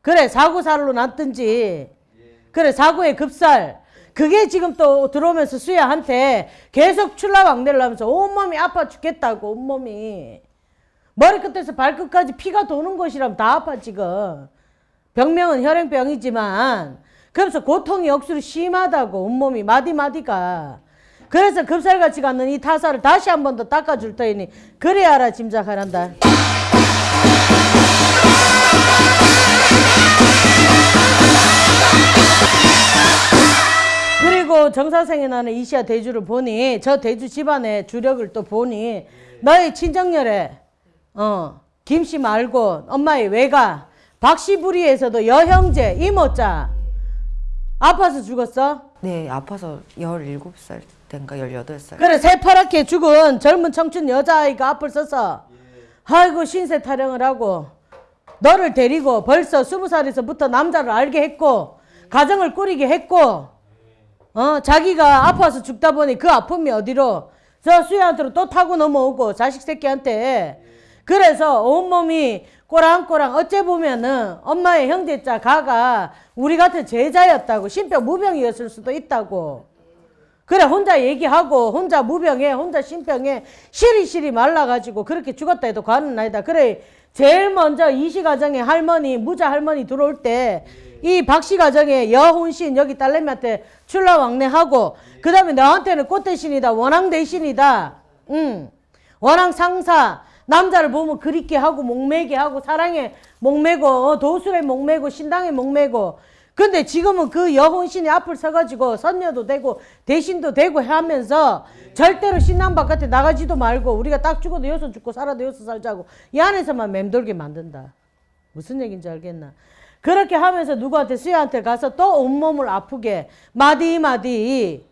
그래 사고살로 났든지 그래 사고의 급살. 그게 지금 또 들어오면서 수야한테 계속 출라왕래를 하면서 온몸이 아파 죽겠다고 온몸이. 머리끝에서 발끝까지 피가 도는 곳이라면 다 아파 지금. 병명은 혈행병이지만. 그래서 고통이 억수로 심하다고 온몸이 마디마디가. 그래서 급살같이 갖는 이 타사를 다시 한 번 더 닦아줄 터이니 그래야 알아 짐작하란다 그리고 정사생에 나는 이시아 대주를 보니 저 대주 집안의 주력을 또 보니 너의 친정열에 어 김씨 말고 엄마의 외가 박씨부리에서도 여형제 이모자 아파서 죽었어? 네, 아파서 17살 때인가 18살. 그래 새파랗게 죽은 젊은 청춘 여자아이가 앞을 서서 아이고 신세 타령을 하고 너를 데리고 벌써 스무 살에서부터 남자를 알게 했고 가정을 꾸리게 했고 어 자기가 아파서 죽다 보니 그 아픔이 어디로? 저 수야한테로 또 타고 넘어오고 자식 새끼한테. 그래서 온몸이 꼬랑꼬랑 어째 보면은 엄마의 형제자 가가 우리 같은 제자였다고 신병 무병이었을 수도 있다고. 그래 혼자 얘기하고 혼자 무병해 혼자 신병해 시리시리 말라가지고 그렇게 죽었다 해도 과는 아니다. 그래 제일 먼저 이씨 가정에 할머니 무자 할머니 들어올 때 이 박씨 가정에 여혼신 여기 딸내미한테 출라왕래하고 그 다음에 너한테는 꽃 대신이다 원앙 대신이다 응 원앙 상사 남자를 보면 그립게 하고 목매게 하고 사랑에 목매고 어, 도술에 목매고 신당에 목매고 근데 지금은 그 여혼신이 앞을 서가지고 선녀도 되고 대신도 되고 하면서 절대로 신당 바깥에 나가지도 말고 우리가 딱 죽어도 여기서 죽고 살아도 여기서 살자고 이 안에서만 맴돌게 만든다. 무슨 얘기인지 알겠나? 그렇게 하면서 누구한테 수야한테 가서 또 온몸을 아프게 마디마디.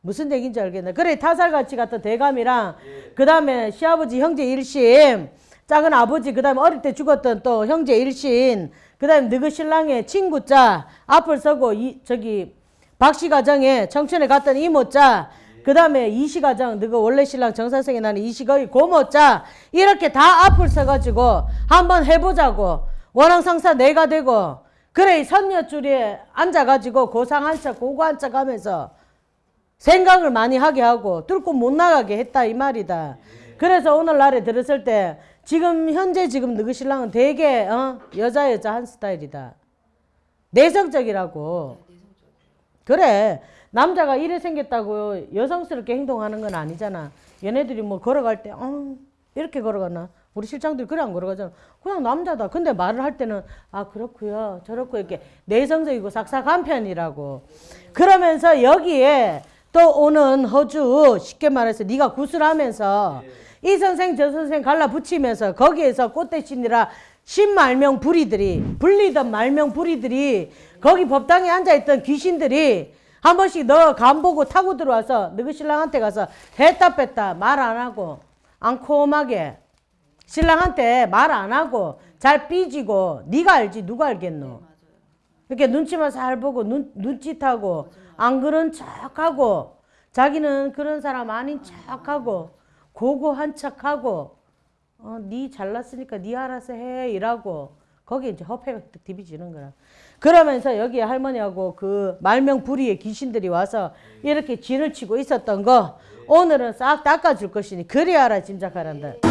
무슨 얘기인지 알겠나? 그래 타살같이 같은 대감이랑 그 다음에 시아버지 형제 일심 작은 아버지 그 다음에 어릴 때 죽었던 또 형제 일신 그 다음에 너그 신랑의 친구자 앞을 서고 이 저기 박씨 가정에 청춘에 갔던 이모자 그 다음에 이씨 가정 너그 원래 신랑 정사생에 나는 이씨 거의 고모자 이렇게 다 앞을 서가지고 한번 해보자고 원앙상사 내가 되고 그래 이 선녀줄에 앉아가지고 고상 한 척 고고 한 척 하면서 생각을 많이 하게 하고 뚫고 못 나가게 했다 이 말이다. 그래서 오늘날에 들었을 때 지금 현재 지금 너그 신랑은 되게 어? 여자 여자 한 스타일이다. 내성적이라고. 그래 남자가 이래 생겼다고 여성스럽게 행동하는 건 아니잖아. 얘네들이 뭐 걸어갈 때 어, 이렇게 걸어가나? 우리 실장들이 그래 안 걸어가잖아. 그냥 남자다. 근데 말을 할 때는 아 그렇고요. 저렇고 이렇게 내성적이고 삭삭한 편이라고. 그러면서 여기에 또 오는 허주 쉽게 말해서 네가 구슬하면서 이 선생 저 선생 갈라 붙이면서 거기에서 꽃대신이라 신말명 부리들이 불리던 말명 부리들이 거기 법당에 앉아있던 귀신들이 한 번씩 너 간 보고 타고 들어와서 너그 신랑한테 가서 했다 뺐다 말 안 하고 앙콤하게 신랑한테 말 안 하고 잘 삐지고 네가 알지 누가 알겠노 이렇게 눈치만 잘 보고 눈, 눈짓하고 안 그런 척하고 자기는 그런 사람 아닌 척하고 고고한 척하고 어, 네 잘났으니까 네 알아서 해 이라고 거기에 이제 허패가 딱 디비지는 거야. 그러면서 여기 할머니하고 그 말명 부리의 귀신들이 와서 이렇게 진을 치고 있었던 거 오늘은 싹 닦아줄 것이니 그리 알아 짐작하란다.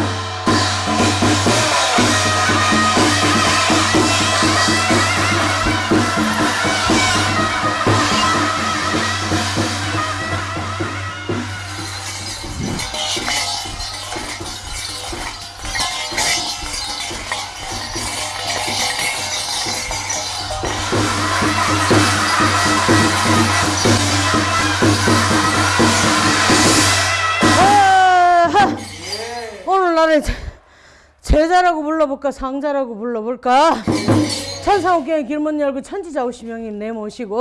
아하! 오늘날에 제- 제자라고 불러볼까? 상자라고 불러볼까? 천상옥경의 길문 열고 천지자 오시명님 내모시고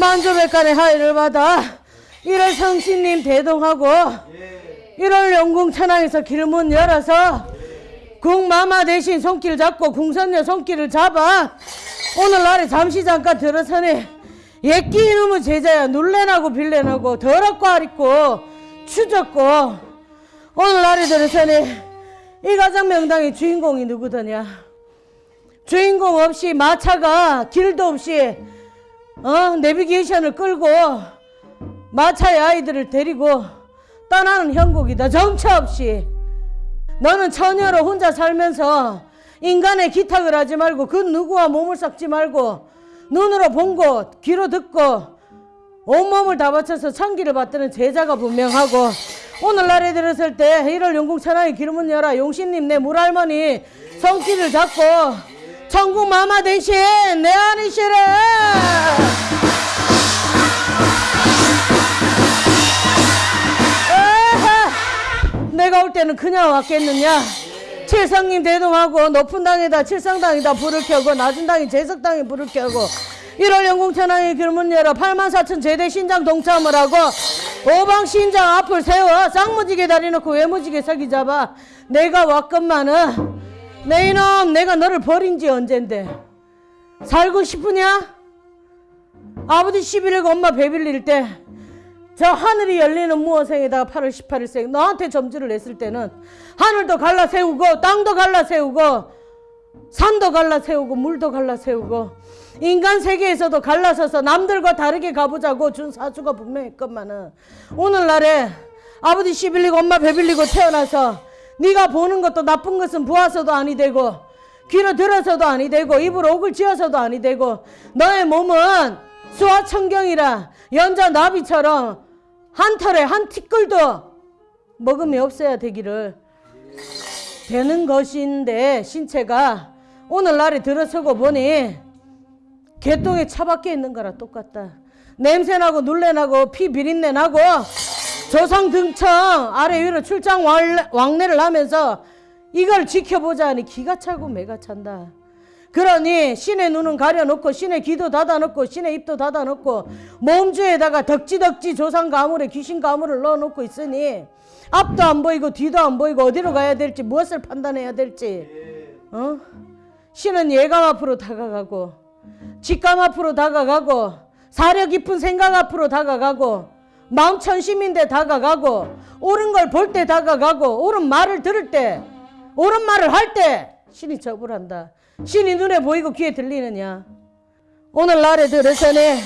만조백간의 하의를 받아 일월 성신님 대동하고 일월 영궁 천왕에서 길문 열어서 궁마마 대신 손길 잡고 궁선녀 손길을 잡아 오늘날에 잠시 잠깐 들어서니 옛끼 이놈의 제자야 놀래나고 빌래나고 더럽고 아리고 추졌고 오늘날에 들어서니 이 가정 명당의 주인공이 누구더냐? 주인공 없이 마차가 길도 없이 어 내비게이션을 끌고 마차의 아이들을 데리고 떠나는 형국이다. 정처 없이. 너는 처녀로 혼자 살면서 인간의 기탁을 하지 말고 그 누구와 몸을 섞지 말고 눈으로 본 것, 귀로 듣고 온몸을 다 바쳐서 천기를 받드는 제자가 분명하고 오늘날에 들었을 때 1월 영국천왕의 기름은 열어 용신님 내 물할머니 손길을 잡고 천국 마마 대신 내 아니시래 아하! 내가 올 때는 그냥 왔겠느냐 칠성님 대동하고 높은 당에다 칠성당에다 불을 켜고 낮은 당에 제석당에 불을 켜고 1월 영공천왕의 길문 열어 8만 4천 제대 신장 동참을 하고 오방 신장 앞을 세워 쌍무지게 다리 놓고 외무지게 서기 잡아 내가 왔건만은 내 이놈 내가 너를 버린 지 언젠데 살고 싶으냐? 아버지 11일 엄마 배빌릴 때 저 하늘이 열리는 무어생에다가 8월 18일생 너한테 점주를 냈을 때는 하늘도 갈라 세우고 땅도 갈라 세우고 산도 갈라 세우고 물도 갈라 세우고 인간 세계에서도 갈라서서 남들과 다르게 가보자고 준 사주가 분명했건만은 오늘날에 아버지 시빌리고 엄마 배빌리고 태어나서 네가 보는 것도 나쁜 것은 보아서도 아니 되고 귀로 들어서도 아니 되고 입으로 옥을 지어서도 아니 되고 너의 몸은 수화천경이라 연자 나비처럼 한 털에 한 티끌도 먹음이 없어야 되기를 되는 것인데 신체가 오늘날에 들어서고 보니 개똥에 차박혀 있는 거랑 똑같다. 냄새나고 눌레나고 피 비린내 나고 조상 등청 아래 위로 출장 왕래- 왕래를 하면서 이걸 지켜보자 하니 기가 차고 매가 찬다. 그러니 신의 눈은 가려놓고 신의 귀도 닫아놓고 신의 입도 닫아놓고 몸주에다가 덕지덕지 조상 가물에 귀신 가물을 넣어놓고 있으니 앞도 안 보이고 뒤도 안 보이고 어디로 가야 될지 무엇을 판단해야 될지 어? 신은 예감 앞으로 다가가고 직감 앞으로 다가가고 사려 깊은 생각 앞으로 다가가고 마음 천심인데 다가가고 옳은 걸 볼 때 다가가고 옳은 말을 들을 때 옳은 말을 할 때 신이 접을한다. 신이 눈에 보이고 귀에 들리느냐? 오늘날에 들어서네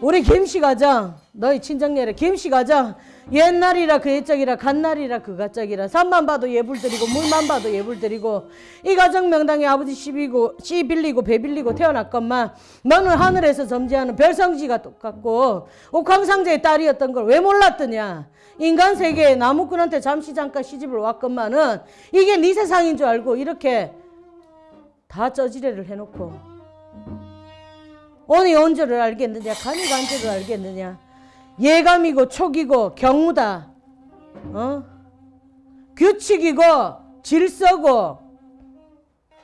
우리 김씨 가정 너희 친정녀래 김씨 가정 옛날이라 그 옛적이라 갓날이라 그 가짝이라. 산만 봐도 예불 드리고 물만 봐도 예불 드리고. 이 가정 명당에 아버지 시비고 씨 빌리고 배 빌리고 태어났건만 너는 하늘에서 점지하는 별성지가 똑같고 옥황상제의 딸이었던 걸 왜 몰랐더냐? 인간 세계에 나무꾼한테 잠시 잠깐 시집을 왔건만은 이게 네 세상인 줄 알고 이렇게 다 쩌지레를 해놓고. 오니 언제를 알겠느냐? 감히 간제를 알겠느냐 예감이고 촉이고 경우다 어? 규칙이고 질서고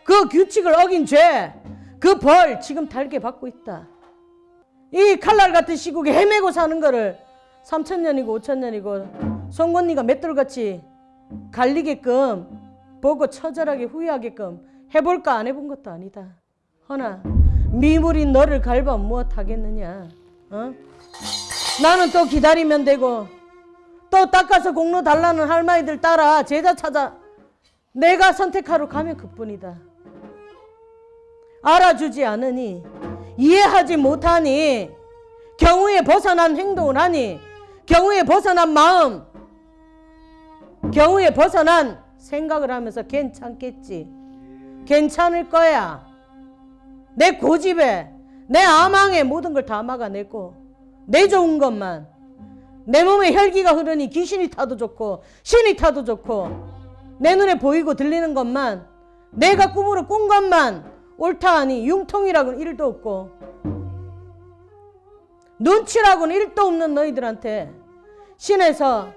그 규칙을 어긴 죄 그 벌 지금 달게 받고 있다 이 칼날 같은 시국에 헤매고 사는 거를 3천년이고 5천년이고 송곳니가 맷돌같이 갈리게끔 보고 처절하게 후회하게끔 해볼까 안 해본 것도 아니다 허나 미물인 너를 갈바 무엇 하겠느냐 어? 나는 또 기다리면 되고 또 닦아서 공로 달라는 할머니들 따라 제자 찾아 내가 선택하러 가면 그뿐이다. 알아주지 않으니 이해하지 못하니 경우에 벗어난 행동을 하니 경우에 벗어난 마음 경우에 벗어난 생각을 하면서 괜찮겠지. 괜찮을 거야. 내 고집에 내 아망에 모든 걸 다 막아내고 내 좋은 것만. 내 몸에 혈기가 흐르니 귀신이 타도 좋고 신이 타도 좋고 내 눈에 보이고 들리는 것만 내가 꿈으로 꾼 것만 옳다 하니 융통이라고는 일도 없고 눈치라고는 일도 없는 너희들한테 신에서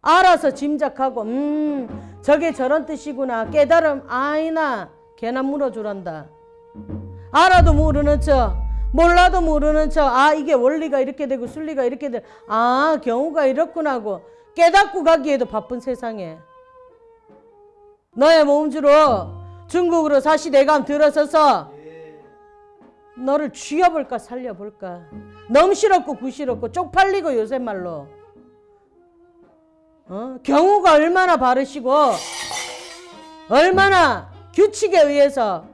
알아서 짐작하고 음 저게 저런 뜻이구나 깨달음 아이나 개나 물어주란다. 알아도 모르는 척 몰라도 모르는 척 아 이게 원리가 이렇게 되고 순리가 이렇게 돼아 경우가 이렇구나 하고. 깨닫고 가기에도 바쁜 세상에. 너의 몸주로 중국으로 사시 내감 들어서서 너를 쥐어볼까 살려볼까. 넘실없고 구실없고 쪽팔리고 요새 말로. 어? 경우가 얼마나 바르시고 얼마나 규칙에 의해서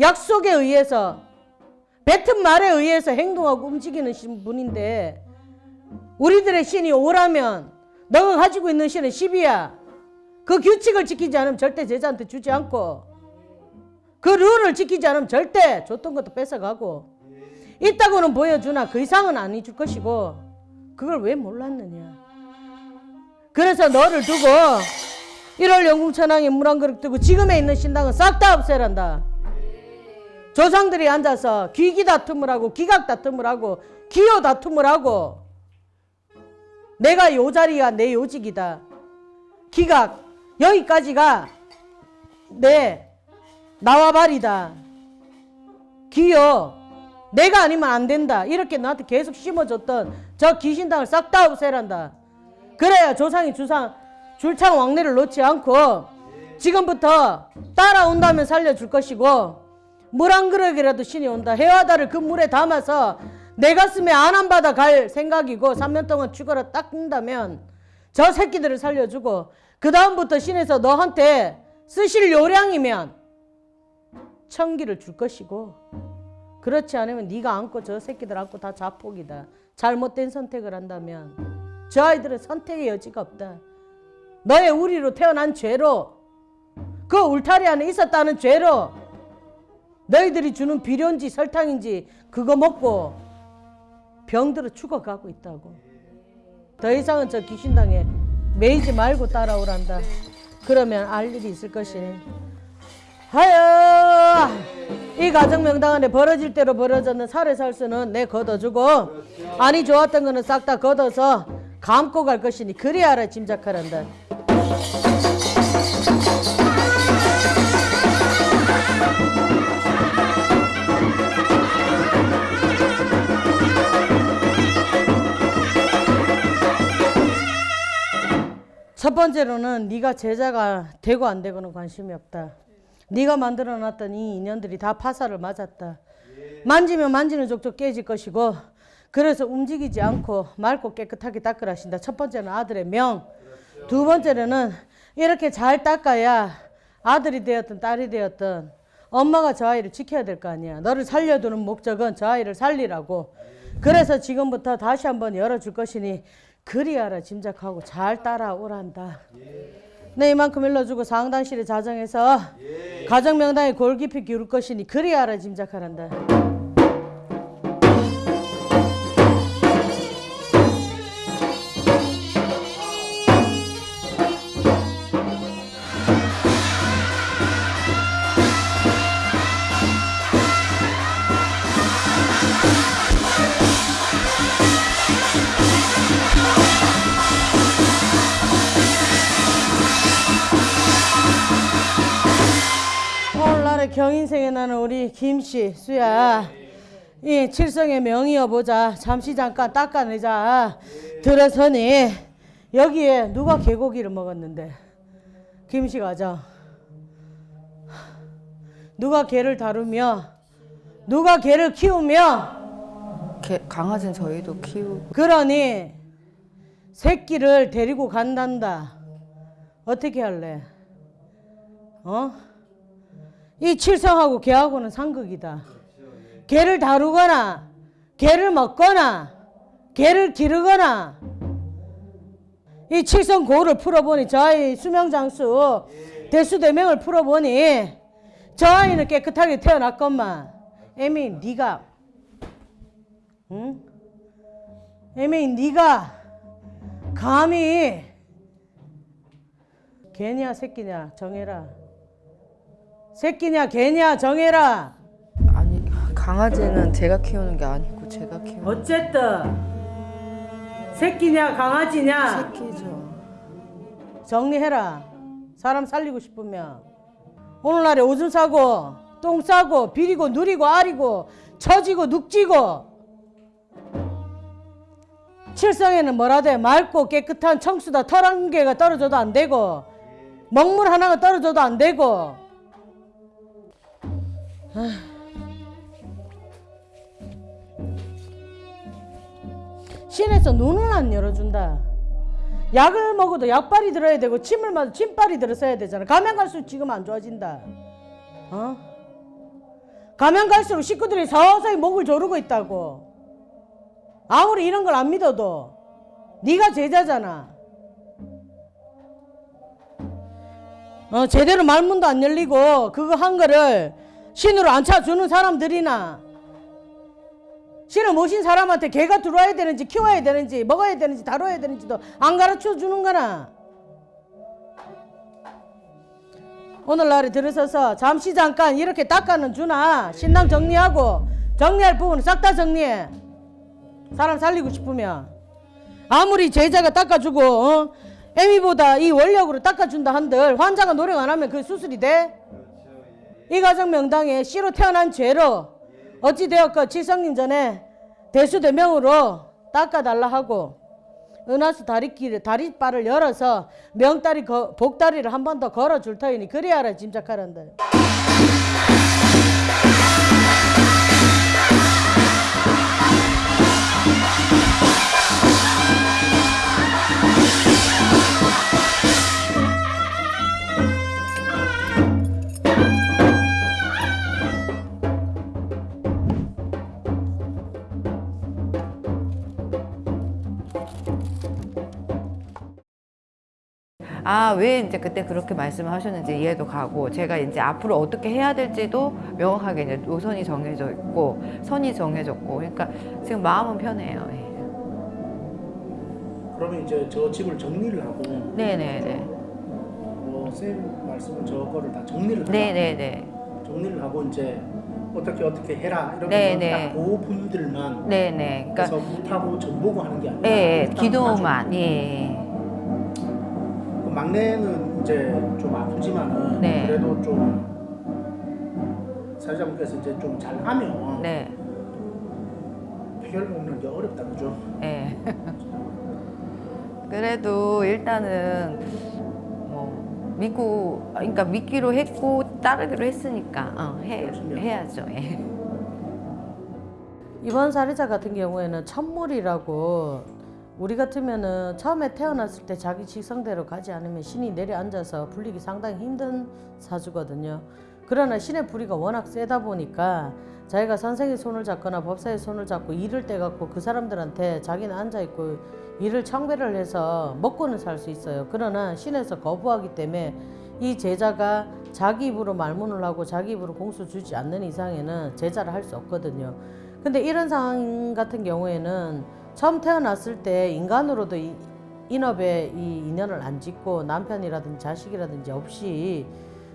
약속에 의해서 뱉은 말에 의해서 행동하고 움직이는 신- 분인데 우리들의 신이 오라면 너가 가지고 있는 신은 10이야. 그 규칙을 지키지 않으면 절대 제자한테 주지 않고 그 룰을 지키지 않으면 절대 줬던 것도 뺏어가고 있다고는 보여주나 그 이상은 안 해줄 것이고 그걸 왜 몰랐느냐. 그래서 너를 두고 1월 영궁천왕에 물 한 그릇 두고 지금에 있는 신당은 싹 다 없애란다 조상들이 앉아서 귀기 다툼을 하고 기각 다툼을 하고 기호 다툼을 하고 내가 요 자리가 내 요직이다. 기각. 여기까지가 네 나와 말이다. 기여 내가 아니면 안 된다. 이렇게 너한테 계속 심어줬던 저 귀신당을 싹 다 없애란다. 그래야 조상이 주상 줄창 왕래를 놓지 않고 지금부터 따라온다면 살려줄 것이고 물 한 그릇이라도 신이 온다 해와다를 그 물에 담아서 내 가슴에 안안 받아 갈 생각이고 3년 동안 죽어라 딱 뜬다면 저 새끼들을 살려주고 그 다음부터 신에서 너한테 쓰실 요량이면 천기를 줄 것이고 그렇지 않으면 네가 안고 저 새끼들 안고 다 자폭이다. 잘못된 선택을 한다면 저 아이들은 선택의 여지가 없다. 너의 우리로 태어난 죄로 그 울타리 안에 있었다는 죄로 너희들이 주는 비료인지 설탕인지 그거 먹고 병들어 죽어가고 있다고. 더 이상은 저 귀신당에 매이지 말고 따라오란다. 그러면 알 일이 있을 것이니. 하여 이 가정 명당 안에 벌어질 대로 벌어졌는 살에 살 수는 내 걷어주고 아니 좋았던 거는 싹 다 걷어서 감고 갈 것이니 그리 알아 짐작하란다. 첫 번째로는 네가 제자가 되고 안 되고는 관심이 없다. 네가 만들어놨던 이 인연들이 다 파살을 맞았다. 만지면 만지는 족족 깨질 것이고 그래서 움직이지 않고 맑고 깨끗하게 닦으라 하신다. 첫 번째는 아들의 명. 두 번째로는 이렇게 잘 닦아야 아들이 되었든 딸이 되었든 엄마가 저 아이를 지켜야 될 거 아니야. 너를 살려두는 목적은 저 아이를 살리라고. 그래서 지금부터 다시 한번 열어줄 것이니 그리하라 짐작하고 잘 따라오란다. 네 이만큼 일러주고 상당실에 자정해서 가정 명당에 골 깊이 기울 것이니 그리하라 짐작하란다. 나는 우리 김씨 수야. 이 칠성의 명이어 보자. 잠시 잠깐 닦아내자. 들어서니. 여기에 누가 개고기를 먹었는데? 김씨 가자. 누가 개를 다루며? 누가 개를 키우며? 개, 강아지는 저희도 키우고 그러니 새끼를 데리고 간단다. 어떻게 할래? 어? 이 칠성하고 개하고는 상극이다. 개를 다루거나 개를 먹거나 개를 기르거나 이 칠성 고를 풀어보니 저 아이 수명 장수 대수대명을 풀어보니 저 아이는 깨끗하게 태어났건만 애미 네가 응? 애미 네가 감히 개냐 새끼냐 정해라. 새끼냐 개냐 정해라. 아니 강아지는 제가 키우는 게 아니고 제가 키우는 어쨌든 새끼냐 강아지냐 새끼죠. 정리해라. 사람 살리고 싶으면 오늘날에 오줌 싸고 똥 싸고 비리고 누리고 아리고 처지고 눅지고 칠성에는 뭐라 돼 맑고 깨끗한 청수다 털 한 개가 떨어져도 안 되고 먹물 하나가 떨어져도 안 되고 신에서 눈을 안 열어준다. 약을 먹어도 약발이 들어야 되고 침을 맞아도 침발이 들어서야 되잖아. 가면 갈수록 지금 안 좋아진다. 어? 가면 갈수록 식구들이 서서히 목을 조르고 있다고. 아무리 이런 걸 안 믿어도 네가 제자잖아. 어, 제대로 말문도 안 열리고 그거 한 거를 신으로 안 차주는 사람들이나 신을 모신 사람한테 개가 들어와야 되는지 키워야 되는지 먹어야 되는지 다뤄야 되는지도 안 가르쳐 주는 거나 오늘날에 들어서서 잠시 잠깐 이렇게 닦아는 주나 신랑 정리하고 정리할 부분은 싹 다 정리해 사람 살리고 싶으면 아무리 제자가 닦아주고 어? 애미보다 이 원력으로 닦아준다 한들 환자가 노력 안 하면 그 수술이 돼? 이 가정 명당에 씨로 태어난 죄로 어찌 되었고 칠성님 전에 대수대명으로 닦아달라 하고 은하수 다리길 다리바를 열어서 명다리 거, 복다리를 한 번 더 걸어줄 터이니 그리하라 짐작하란다. 아, 왜 이제 그때 그렇게 말씀을 하셨는지 이해도 가고, 제가 이제 앞으로 어떻게 해야 될지도 명확하게 이제 노선이 정해져 있고, 선이 정해졌고, 그러니까 지금 마음은 편해요. 예. 그러면 이제 저 집을 정리를 하고 네네네. 뭐 선생님 말씀은 저거를 다 정리를. 네네네. 정리를 하고 이제 어떻게 어떻게 해라 이런 네네. 거그 분들만 네네. 그러니까, 못하고 전 보고 하는 게 아니라 예, 예, 일단 기도만, 예. 막내는 이제 좀 아프지만은 네. 그래도 좀 사회자분께서 이제 좀 잘하면 네. 해결 먹는 게 어렵다 그죠? 예. 그래도 일단은 뭐 믿고 그러니까 믿기로 했고 따르기로 했으니까 어, 해 해야죠. 예. 이번 사례자 같은 경우에는 천물이라고 우리 같으면은 처음에 태어났을 때 자기 직성대로 가지 않으면 신이 내려앉아서 불리기 상당히 힘든 사주거든요. 그러나 신의 불이가 워낙 세다 보니까 자기가 선생의 손을 잡거나 법사의 손을 잡고 일을 떼갖고 그 사람들한테 자기는 앉아있고 일을 청배를 해서 먹고는 살 수 있어요. 그러나 신에서 거부하기 때문에 이 제자가 자기 입으로 말문을 하고 자기 입으로 공수 주지 않는 이상에는 제자를 할 수 없거든요. 근데 이런 상황 같은 경우에는 처음 태어났을 때 인간으로도 이, 인업에 이 인연을 안 짓고 남편이라든지 자식이라든지 없이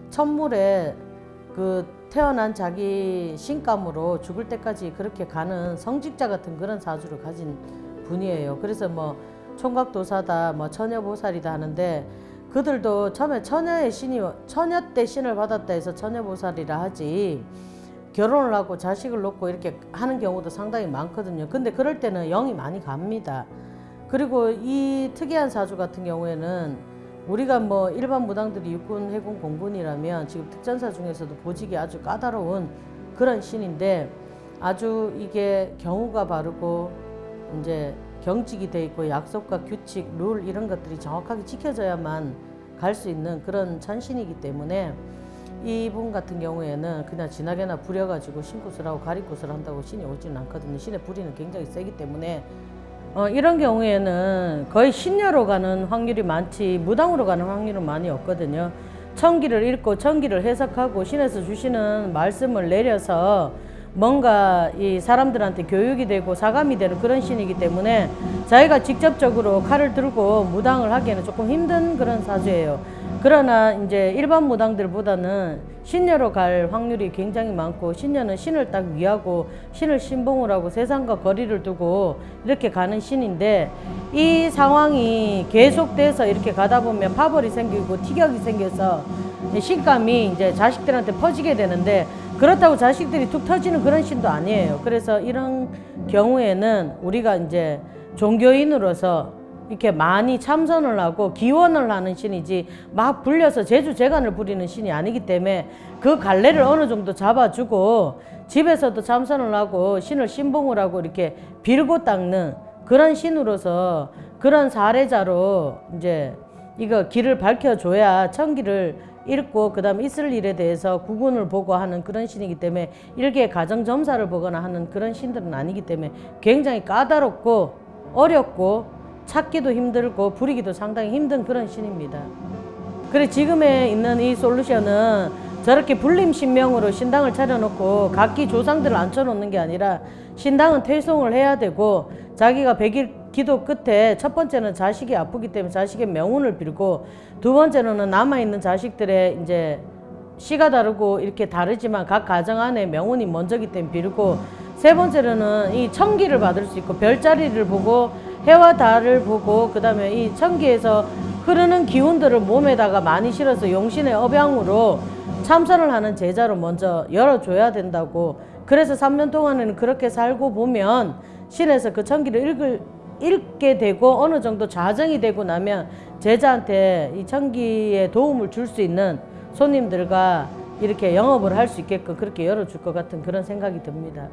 천물에 그 태어난 자기 신감으로 죽을 때까지 그렇게 가는 성직자 같은 그런 사주를 가진 분이에요. 그래서 뭐 총각도사다, 뭐 처녀보살이다 하는데 그들도 처음에 처녀의 신이 처녀 때 신을 받았다 해서 처녀보살이라 하지 결혼을 하고 자식을 놓고 이렇게 하는 경우도 상당히 많거든요. 근데 그럴 때는 영이 많이 갑니다. 그리고 이 특이한 사주 같은 경우에는 우리가 뭐 일반 무당들이 육군, 해군, 공군이라면 지금 특전사 중에서도 보직이 아주 까다로운 그런 신인데 아주 이게 경우가 바르고 이제 경직이 돼 있고 약속과 규칙, 룰 이런 것들이 정확하게 지켜져야만 갈 수 있는 그런 천신이기 때문에 이분 같은 경우에는 그냥 지나게나 부려가지고 신굿을 하고 가리굿을 한다고 신이 오지는 않거든요. 신의 불이는 굉장히 세기 때문에 어, 이런 경우에는 거의 신녀로 가는 확률이 많지 무당으로 가는 확률은 많이 없거든요. 천기를 읽고 천기를 해석하고 신에서 주시는 말씀을 내려서 뭔가 이 사람들한테 교육이 되고 사감이 되는 그런 신이기 때문에 자기가 직접적으로 칼을 들고 무당을 하기에는 조금 힘든 그런 사주예요. 그러나 이제 일반 무당들보다는 신녀로 갈 확률이 굉장히 많고 신녀는 신을 딱 위하고 신을 신봉을 하고 세상과 거리를 두고 이렇게 가는 신인데 이 상황이 계속돼서 이렇게 가다 보면 파벌이 생기고 티격이 생겨서 신감이 이제 자식들한테 퍼지게 되는데 그렇다고 자식들이 툭 터지는 그런 신도 아니에요. 그래서 이런 경우에는 우리가 이제 종교인으로서 이렇게 많이 참선을 하고 기원을 하는 신이지 막 불려서 제주 재간을 부리는 신이 아니기 때문에 그 갈래를 어느 정도 잡아주고 집에서도 참선을 하고 신을 신봉을 하고 이렇게 빌고 닦는 그런 신으로서 그런 사례자로 이제 이거 길을 밝혀줘야 천기를 읽고 그 다음에 있을 일에 대해서 구군을 보고 하는 그런 신이기 때문에 일개 가정점사를 보거나 하는 그런 신들은 아니기 때문에 굉장히 까다롭고 어렵고 찾기도 힘들고 부리기도 상당히 힘든 그런 신입니다. 그래 지금에 있는 이 솔루션은 저렇게 불림 신명으로 신당을 차려놓고 각기 조상들을 앉혀놓는 게 아니라 신당은 퇴송을 해야 되고 자기가 백일 기도 끝에 첫 번째는 자식이 아프기 때문에 자식의 명운을 빌고 두 번째로는 남아있는 자식들의 이제 씨가 다르고 이렇게 다르지만 각 가정 안에 명운이 먼저기 때문에 빌고 세 번째로는 이 천기를 받을 수 있고 별자리를 보고 해와 달을 보고 그 다음에 이 천기에서 흐르는 기운들을 몸에다가 많이 실어서 용신의 업양으로 참선을 하는 제자로 먼저 열어줘야 된다고 그래서 3년 동안에는 그렇게 살고 보면 신에서 그 천기를 읽을, 읽게 되고 어느 정도 자정이 되고 나면 제자한테 이 천기에 도움을 줄 수 있는 손님들과 이렇게 영업을 할 수 있게끔 그렇게 열어줄 것 같은 그런 생각이 듭니다.